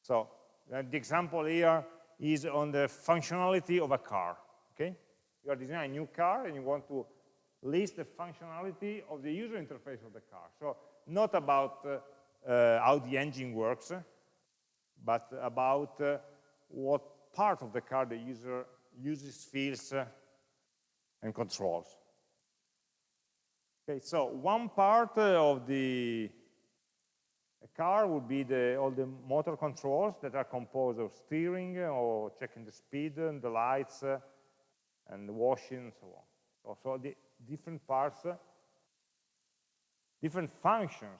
So uh, the example here is on the functionality of a car, okay? You are designing a new car and you want to list the functionality of the user interface of the car. So not about uh, uh, how the engine works, but about uh, what part of the car the user uses, feels, uh, and controls. Okay, so one part uh, of the car would be the, all the motor controls that are composed of steering uh, or checking the speed and the lights uh, and the washing and so on. So, so the different parts, uh, different functions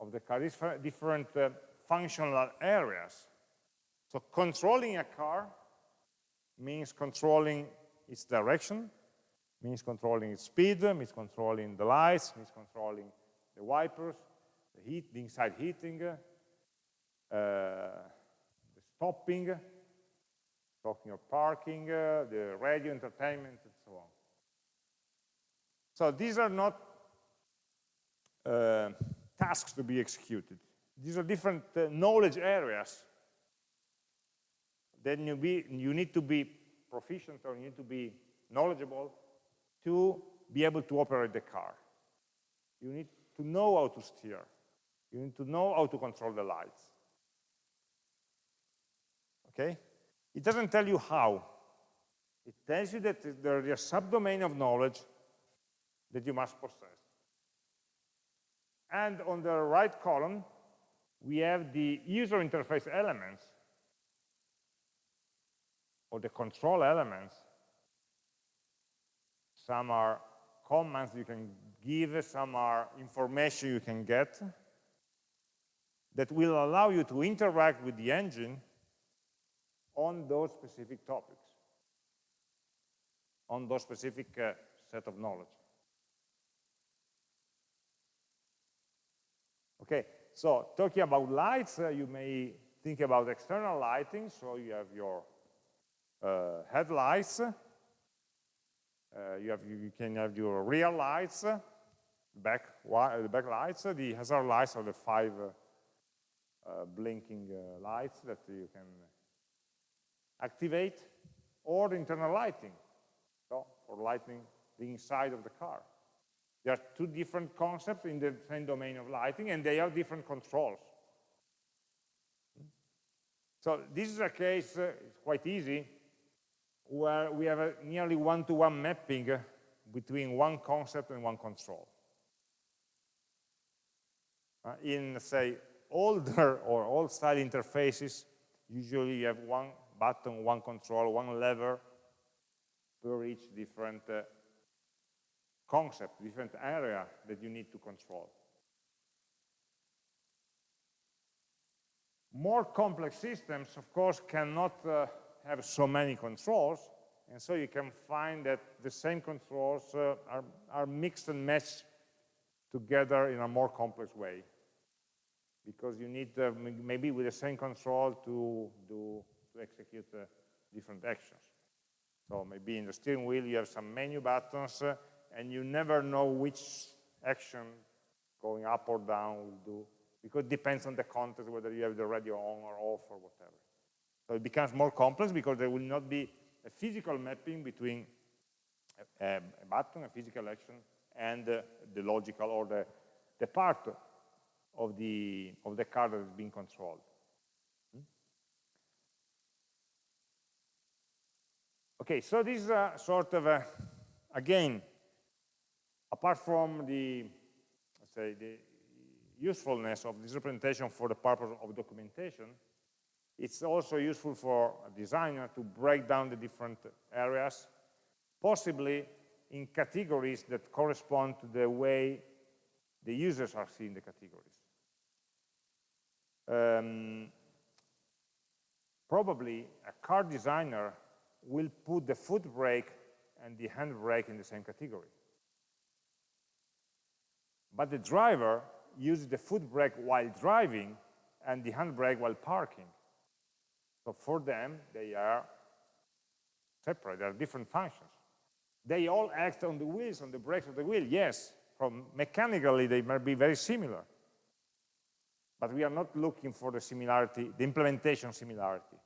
of the car, different uh, functional areas. So controlling a car means controlling its direction, means controlling its speed, means controlling the lights, means controlling the wipers, the heat, the inside heating, uh, the stopping, talking of parking, uh, the radio entertainment, and so on. So these are not uh, tasks to be executed. These are different uh, knowledge areas then you, be, you need to be proficient or you need to be knowledgeable to be able to operate the car. You need to know how to steer. You need to know how to control the lights. Okay? It doesn't tell you how. It tells you that there is a subdomain of knowledge that you must possess. And on the right column, we have the user interface elements or the control elements. Some are commands you can give, some are information you can get that will allow you to interact with the engine on those specific topics, on those specific uh, set of knowledge. Okay, so talking about lights, uh, you may think about external lighting, so you have your uh, headlights, uh, you, have, you can have your rear lights, back, the back lights, the hazard lights are the five uh, blinking uh, lights that you can activate, or internal lighting, so for lighting the inside of the car. There are two different concepts in the same domain of lighting, and they have different controls. So this is a case, uh, it's quite easy, where we have a nearly one-to-one -one mapping between one concept and one control. Uh, in, say, older or old-style interfaces, usually you have one button, one control, one lever per each different uh, concept, different area that you need to control. More complex systems, of course, cannot uh, have so many controls, and so you can find that the same controls uh, are, are mixed and matched together in a more complex way. Because you need uh, maybe with the same control to, do, to execute uh, different actions. So maybe in the steering wheel you have some menu buttons uh, and you never know which action going up or down will do because it depends on the context, whether you have the radio on or off or whatever. So it becomes more complex because there will not be a physical mapping between a, a button, a physical action, and uh, the logical or the, the part of the, of the car that is being controlled. Hmm? Okay, so this is a sort of a, again, apart from the, let's say, the usefulness of this representation for the purpose of documentation, it's also useful for a designer to break down the different areas, possibly in categories that correspond to the way the users are seeing the categories. Um, probably a car designer will put the foot brake and the hand brake in the same category. But the driver uses the foot brake while driving and the hand brake while parking. So for them, they are separate, they are different functions. They all act on the wheels, on the brakes of the wheel, yes. From mechanically, they might be very similar. But we are not looking for the similarity, the implementation similarity.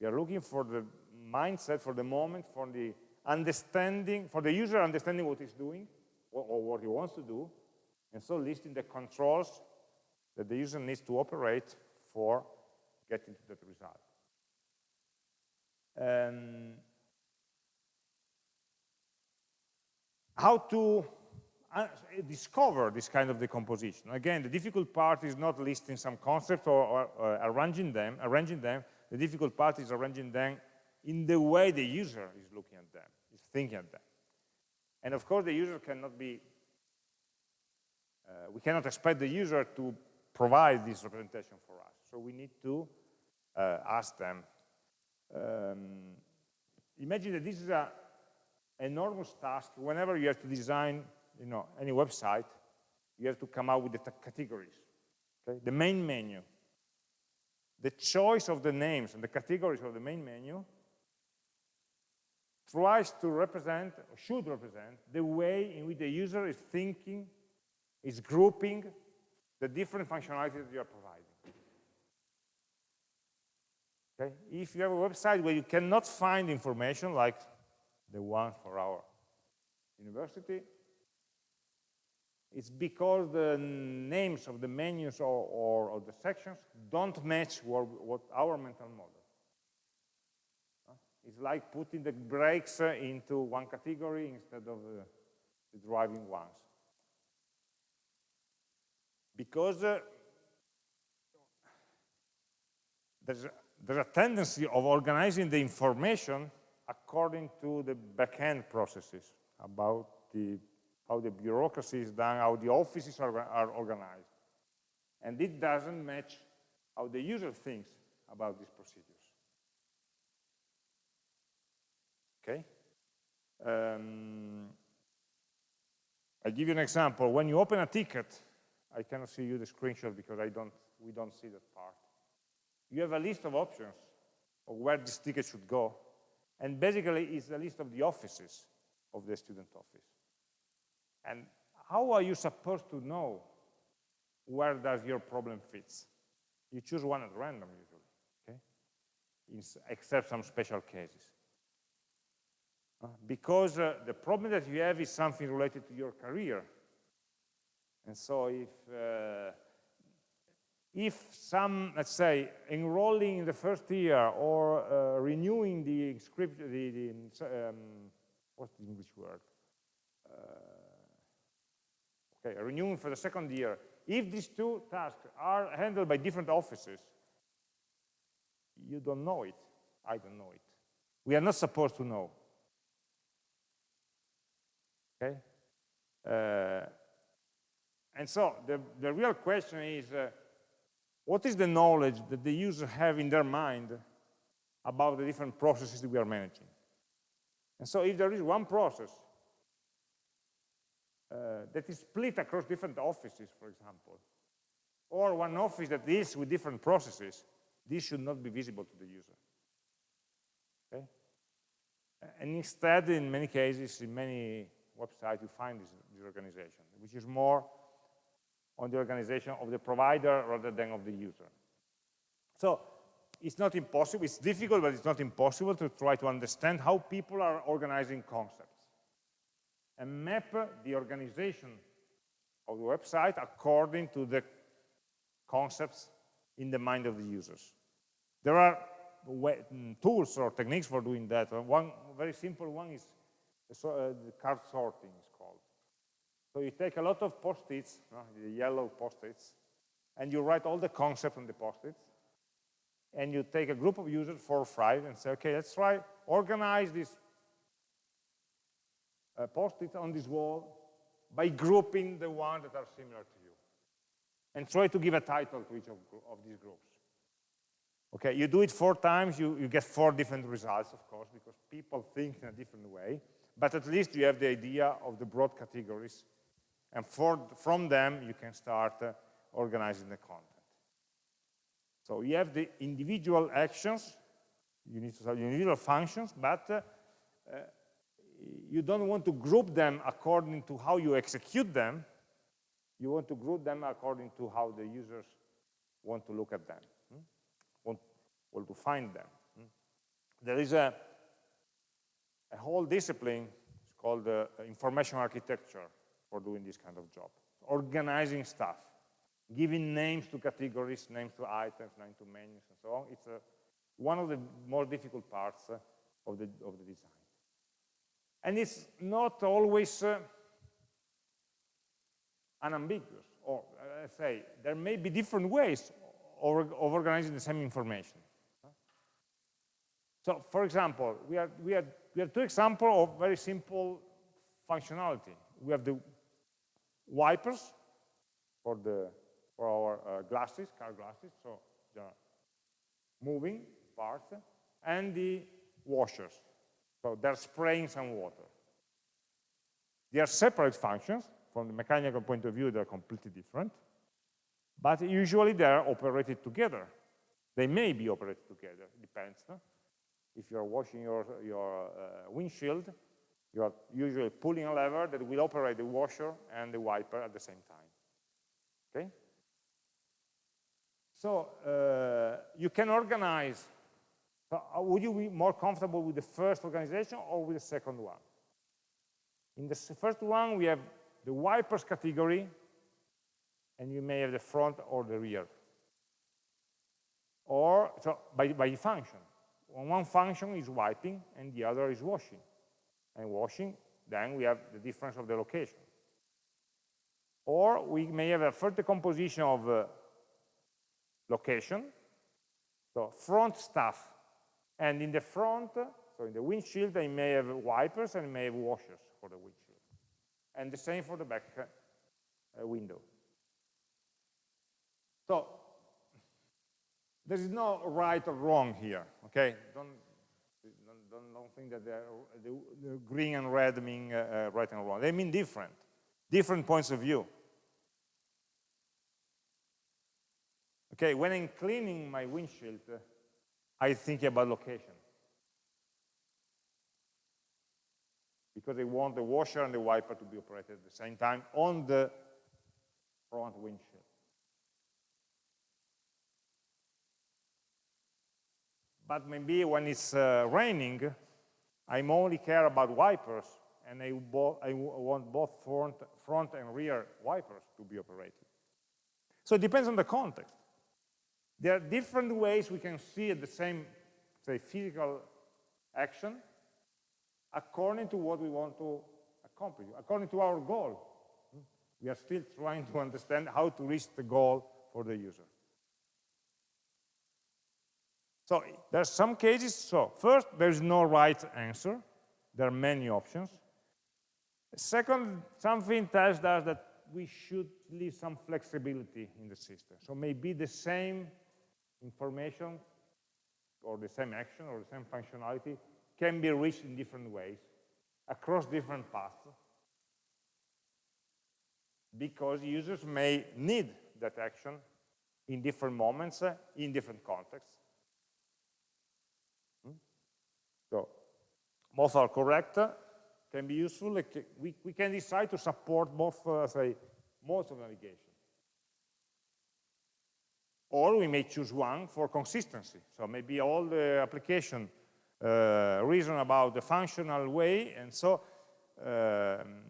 We are looking for the mindset, for the moment, for the understanding, for the user understanding what he's doing, or, or what he wants to do, and so listing the controls that the user needs to operate for getting to that result. Um, how to discover this kind of decomposition. Again, the difficult part is not listing some concepts or, or, or arranging them, arranging them. The difficult part is arranging them in the way the user is looking at them, is thinking at them. And of course, the user cannot be uh, we cannot expect the user to provide this representation for us. So we need to uh, ask them. Um, imagine that this is an enormous task. Whenever you have to design you know, any website, you have to come up with the categories. Okay? The main menu. The choice of the names and the categories of the main menu tries to represent, or should represent, the way in which the user is thinking is grouping the different functionalities that you are providing. Okay? If you have a website where you cannot find information like the one for our university, it's because the names of the menus or, or, or the sections don't match what, what our mental model. It's like putting the brakes into one category instead of uh, the driving ones because uh, there's, a, there's a tendency of organizing the information according to the backend processes about the, how the bureaucracy is done, how the offices are, are organized. And it doesn't match how the user thinks about these procedures. Okay? Um, I'll give you an example. When you open a ticket, I cannot see you the screenshot because I don't, we don't see that part. You have a list of options of where this ticket should go. And basically, it's a list of the offices of the student office. And how are you supposed to know where does your problem fits? You choose one at random usually, okay? Except some special cases. Uh, because uh, the problem that you have is something related to your career. And so if uh, if some, let's say, enrolling in the first year or uh, renewing the script, the, the um, what's the English word? Okay, renewing for the second year. If these two tasks are handled by different offices, you don't know it. I don't know it. We are not supposed to know. Okay? Uh, and so the, the real question is, uh, what is the knowledge that the user have in their mind about the different processes that we are managing? And so if there is one process Uh, that is split across different offices, for example, or one office that deals with different processes, this should not be visible to the user. Okay? And instead, in many cases, in many websites, you find this, this organization, which is more on the organization of the provider rather than of the user. So it's not impossible, it's difficult, but it's not impossible to try to understand how people are organizing concepts and map the organization of the website according to the concepts in the mind of the users. There are tools or techniques for doing that. One very simple one is uh, the card sorting is called. So you take a lot of post-its, the yellow post-its, and you write all the concepts on the post-its, and you take a group of users, four or five, and say, okay, let's try, organize this uh, post-it on this wall by grouping the ones that are similar to you. And try to give a title to each of, of these groups. Okay, you do it four times, you, you get four different results, of course, because people think in a different way. But at least you have the idea of the broad categories and for, from them, you can start uh, organizing the content. So you have the individual actions, you need to have individual functions, but uh, uh, you don't want to group them according to how you execute them. You want to group them according to how the users want to look at them, hmm? want, want to find them. Hmm? There is a, a whole discipline, it's called uh, information architecture, for doing this kind of job. Organizing stuff, giving names to categories, names to items, names to menus, and so on. It's a, one of the more difficult parts uh, of, the, of the design. And it's not always uh, unambiguous, or uh, say, there may be different ways of, organizing the same information. So, for example, we, are, we, are, we have two examples of very simple functionality. We have the wipers for the for our uh, glasses, car glasses, so the moving parts, and the washers. So they're spraying some water. They are separate functions. From the mechanical point of view, they're completely different. But usually they're operated together. They may be operated together, it depends. If you're washing your, your uh, windshield, you are usually pulling a lever that will operate the washer and the wiper at the same time. Okay? So uh, you can organize. So uh, would you be more comfortable with the first organization or with the second one? In the first one, we have the wipers category, and you may have the front or the rear. Or, so by, by function. One function is wiping, and the other is washing and washing, then we have the difference of the location. Or we may have a further composition of uh, location, so front stuff. And in the front, so in the windshield, I may have wipers and I may have washers for the windshield. And the same for the back uh, window. So there is no right or wrong here, okay? Don't don't, don't think that the, the, green and red mean uh, uh, right and wrong. They mean different, different points of view. Okay, when I'm cleaning my windshield, uh, I think about location. because they want the washer and the wiper to be operated at the same time on the front windshield. But maybe when it's uh, raining, I'm only care about wipers, and I, I want both front, front and rear wipers to be operated. So it depends on the context. There are different ways we can see the same, say, physical action according to what we want to accomplish, according to our goal. We are still trying to understand how to reach the goal for the user. So there are some cases, so first, there's no right answer. There are many options. Second, something tells us that we should leave some flexibility in the system. So maybe the same information or the same action or the same functionality can be reached in different ways across different paths because users may need that action in different moments, uh, in different contexts. Hmm? So both are correct, can be useful. We, we can decide to support both, uh, say, modes of navigation. Or we may choose one for consistency. So maybe all the application uh, reason about the functional way, and so um,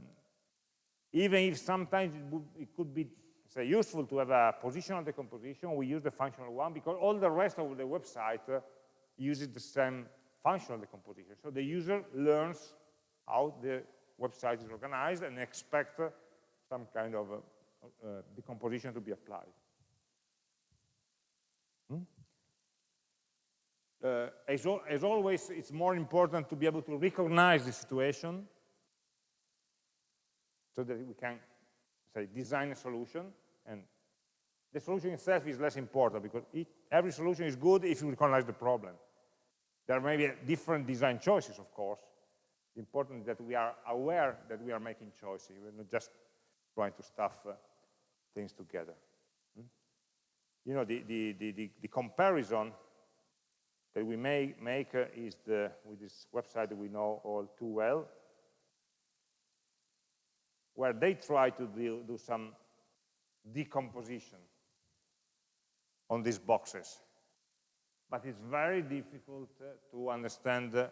even if sometimes it, would, it could be say, useful to have a positional decomposition, we use the functional one because all the rest of the website uh, uses the same functional decomposition. So the user learns how the website is organized and expect uh, some kind of uh, uh, decomposition to be applied. Uh, as, as, always, it's more important to be able to recognize the situation so that we can, say, design a solution. And the solution itself is less important because it, every solution is good if you recognize the problem. There may be different design choices, of course. Important that we are aware that we are making choices. We're not just trying to stuff uh, things together. Hmm? You know, the, the, the, the, comparison that we may make uh, is the, with this website that we know all too well, where they try to do, do some decomposition on these boxes but it's very difficult uh, to understand uh,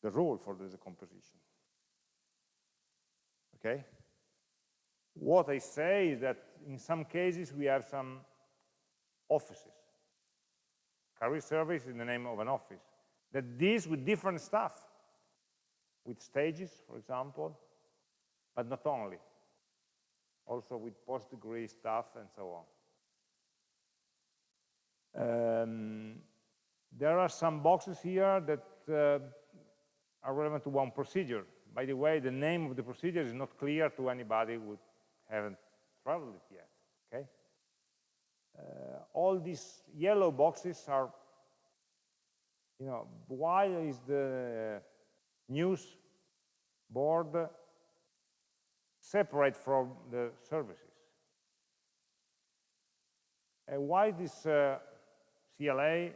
the rule for the decomposition. Okay? What I say is that in some cases we have some offices. Career service is the name of an office that deals with different stuff, with stages, for example, but not only, also with post-degree stuff and so on. Um, there are some boxes here that uh, are relevant to one procedure. By the way, the name of the procedure is not clear to anybody who haven't traveled it yet, okay? Uh, all these yellow boxes are, you know, why is the news board separate from the services? And why this uh, CLA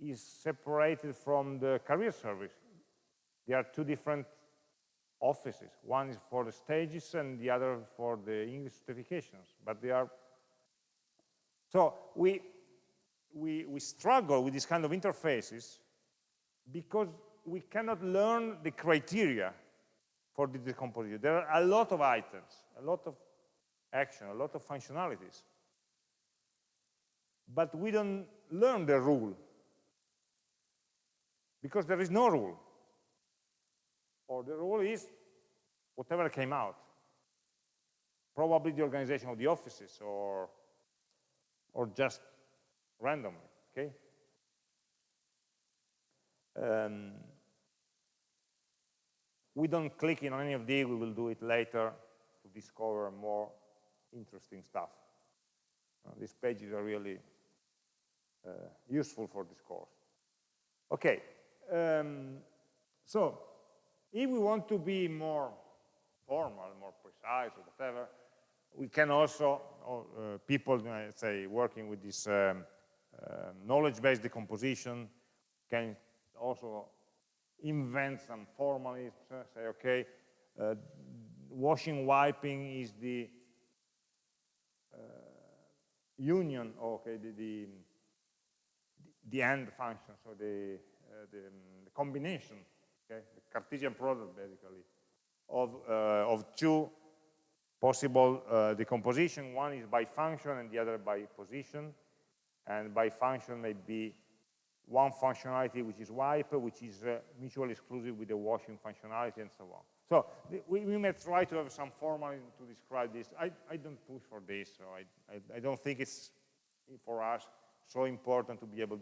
is separated from the career service. There are two different offices. One is for the stages and the other for the English certifications. But they are... So we, we, we struggle with these kind of interfaces because we cannot learn the criteria for the decomposition. There are a lot of items, a lot of action, a lot of functionalities. But we don't learn the rule because there is no rule. Or the rule is whatever came out. Probably the organization of the offices or or just randomly okay? Um, we don't click in on any of these. We will do it later to discover more interesting stuff. Uh, these pages are really uh, useful for this course. Okay, um, so if we want to be more formal, more precise, or whatever, we can also, uh, people, uh, say, working with this um, uh, knowledge-based decomposition can also invent some formalisms, uh, say, okay, uh, washing, wiping is the union, okay, the, the, the end function, so the, the, um, the, combination, okay, the Cartesian product basically, of, of two possible uh, decomposition. One is by function and the other by position. And by function may be one functionality which is wipe, which is uh, mutually exclusive with the washing functionality and so on. So we, we, may try to have some formalism to describe this. I, I don't push for this, so I, I, I, don't think it's, for us, so important to be able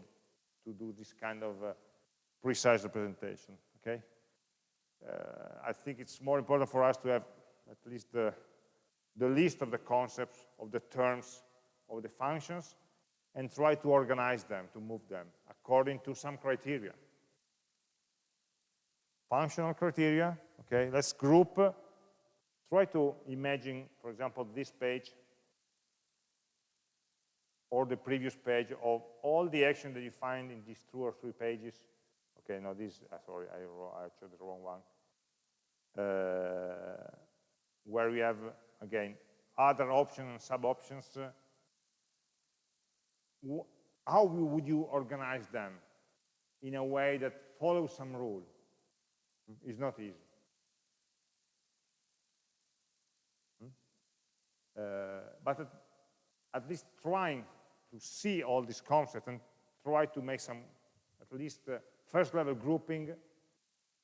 to do this kind of uh, precise representation, okay? Uh, I think it's more important for us to have at least the, the list of the concepts, of the terms, of the functions, and try to organize them, to move them, according to some criteria. Functional criteria, okay, let's group, try to imagine, for example, this page or the previous page of all the action that you find in these two or three pages. Okay, no, this, uh, sorry, I, I chose the wrong one. Uh, where we have, again, other options and sub-options, uh, how would you organize them in a way that follows some rule? It's not easy. Hmm? Uh, but at, at, least trying to see all these concepts and try to make some, at least uh, first level grouping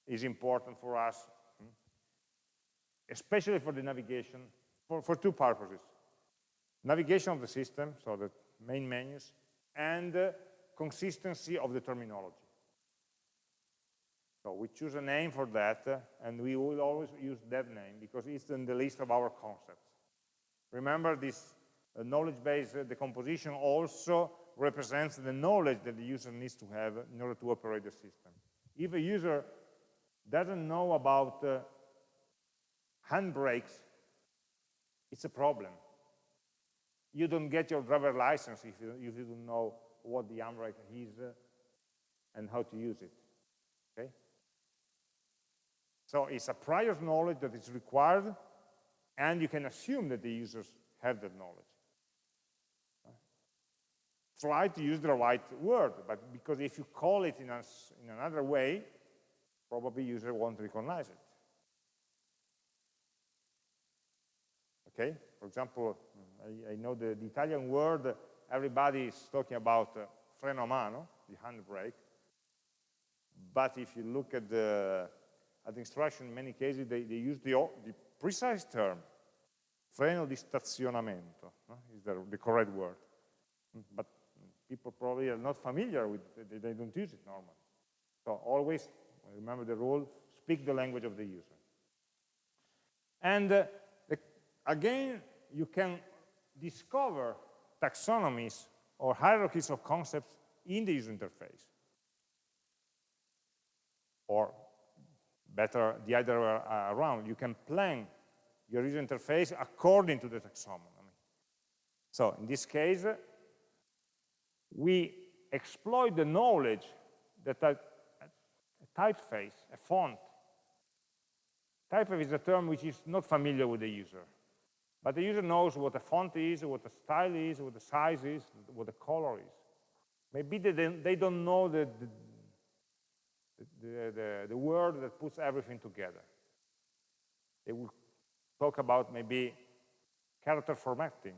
is important for us, hmm? especially for the navigation, for, for two purposes. Navigation of the system, so the main menus, and uh, consistency of the terminology. So we choose a name for that, uh, and we will always use that name because it's in the list of our concepts. Remember, this uh, knowledge-based uh, decomposition also represents the knowledge that the user needs to have in order to operate the system. If a user doesn't know about uh, handbrakes, it's a problem you don't get your driver license if you, if you don't know what the handbrake is uh, and how to use it. Okay? So it's a prior knowledge that is required, and you can assume that the users have that knowledge. Try to use the right word, but because if you call it in, a, in another way, probably user won't recognize it. Okay? For example, I, I know the, the, Italian word, everybody is talking about uh, freno a mano, the handbrake. But if you look at the, at the instruction, in many cases, they, they use the, the precise term, freno di stazionamento, no? is the, the correct word. But people probably are not familiar with it, they, they don't use it normally. So always, remember the rule, speak the language of the user. And uh, again, you can discover taxonomies or hierarchies of concepts in the user interface. Or better, the other way around, you can plan your user interface according to the taxonomy. So in this case, we exploit the knowledge that a, typeface, a font, typeface is a term which is not familiar with the user. But the user knows what the font is, what the style is, what the size is, what the color is. Maybe they, they don't know the, the, the, the, the word that puts everything together. They will talk about maybe character formatting.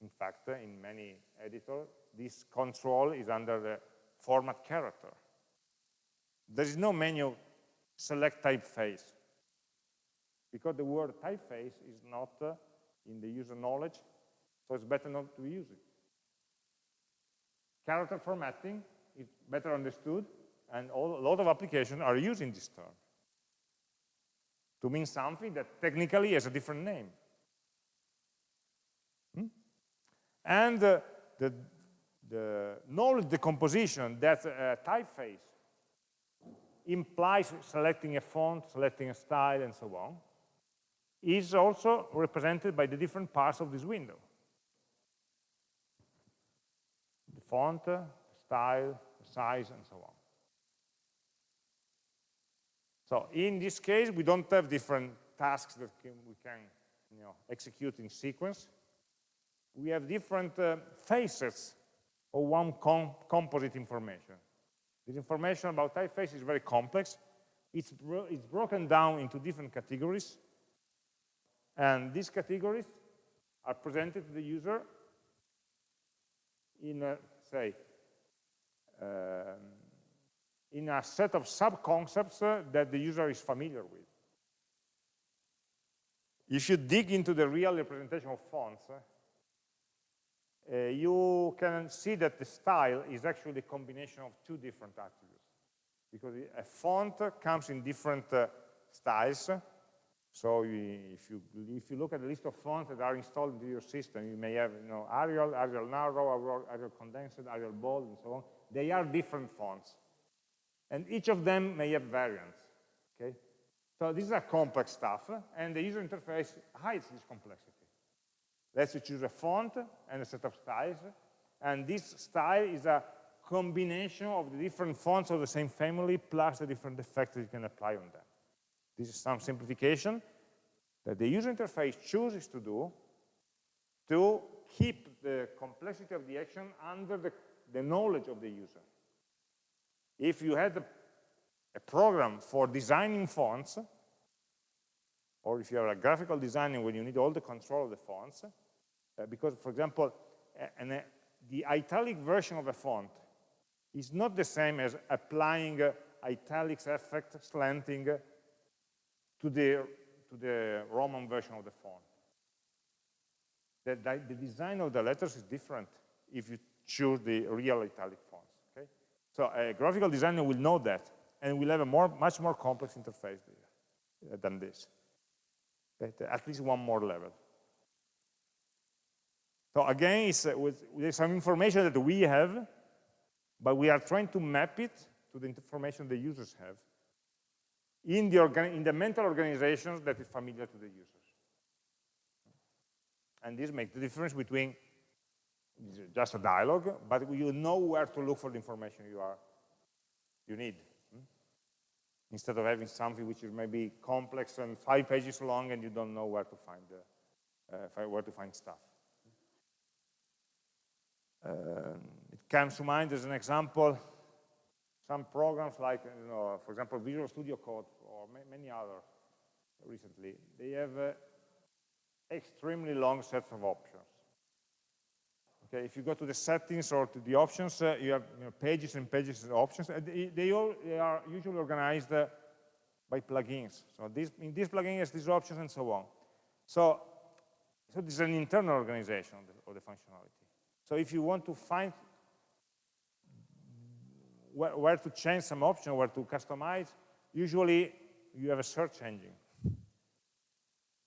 In fact, in many editors, this control is under the format character. There is no menu select typeface because the word typeface is not uh, in the user knowledge, so it's better not to use it. Character formatting is better understood, and all, a lot of applications are using this term to mean something that technically has a different name. Hmm? And uh, the, the knowledge decomposition that uh, typeface implies selecting a font, selecting a style, and so on, is also represented by the different parts of this window. The font, style, size, and so on. So in this case, we don't have different tasks that can, we can you know, execute in sequence. We have different uh, faces of one com composite information. This information about typeface is very complex. It's, bro it's broken down into different categories. And these categories are presented to the user in, a, say, um, in a set of sub-concepts uh, that the user is familiar with. If you dig into the real representation of fonts, uh, you can see that the style is actually a combination of two different attributes. Because a font comes in different uh, styles. So if you, if you look at the list of fonts that are installed into your system, you may have you know, Arial, Arial Narrow, Arial Condensed, Arial Bold, and so on. They are different fonts. And each of them may have variants. Okay? So this is a complex stuff, and the user interface hides this complexity. Let's choose a font and a set of styles, and this style is a combination of the different fonts of the same family plus the different effects that you can apply on them. This is some simplification that the user interface chooses to do to keep the complexity of the action under the, the knowledge of the user. If you had a, a program for designing fonts, or if you're a graphical designer when you need all the control of the fonts, uh, because, for example, uh, the italic version of a font is not the same as applying uh, italics effect, slanting, uh, to the, to the Roman version of the font. The, the, design of the letters is different if you choose the real italic fonts. Okay? So a graphical designer will know that and will have a more, much more complex interface uh, than this. At least one more level. So again, it's, uh, with, there's some information that we have, but we are trying to map it to the information the users have in the, in the mental organizations that is familiar to the users. And this makes the difference between just a dialogue, but you know where to look for the information you are you need. Hmm? Instead of having something which is maybe complex and five pages long and you don't know where to find the, uh, where to find stuff. Um, it comes to mind as an example some programs like, you know, for example, Visual Studio Code or many other recently, they have uh, extremely long sets of options. Okay, if you go to the settings or to the options, uh, you have you know, pages and pages of options. They, they, all they are usually organized uh, by plugins. So this, in this plugin has these options and so on. So, so this is an internal organization of the, of the functionality. So if you want to find where, where to change some option, where to customize, usually you have a search engine.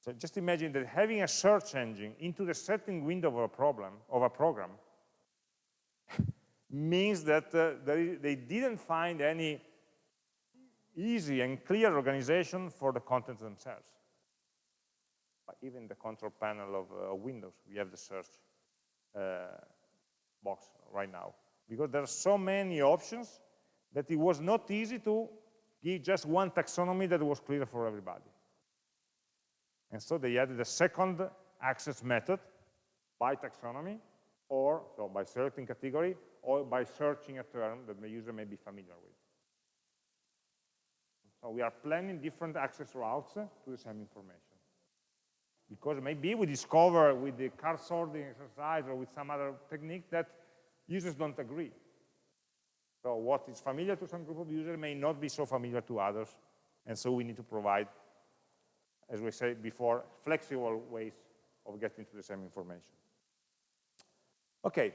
So just imagine that having a search engine into the setting window of a problem of a program means that uh, they, they didn't find any easy and clear organization for the content themselves. But even the control panel of uh, Windows, we have the search uh, box right now because there are so many options that it was not easy to give just one taxonomy that was clear for everybody. And so they added a second access method by taxonomy, or so by selecting category, or by searching a term that the user may be familiar with. So we are planning different access routes to the same information. Because maybe we discover with the card sorting exercise or with some other technique that users don't agree. So what is familiar to some group of users may not be so familiar to others. And so we need to provide, as we said before, flexible ways of getting to the same information. Okay,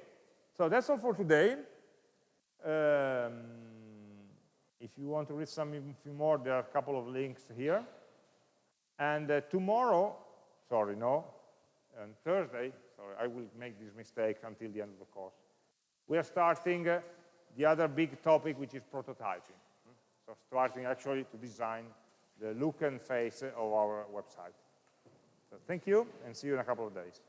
so that's all for today. Um, if you want to read something more, there are a couple of links here. And uh, tomorrow, sorry, no, on Thursday, sorry, I will make this mistake until the end of the course. We are starting uh, the other big topic, which is prototyping. So starting actually to design the look and face of our website. So thank you, and see you in a couple of days.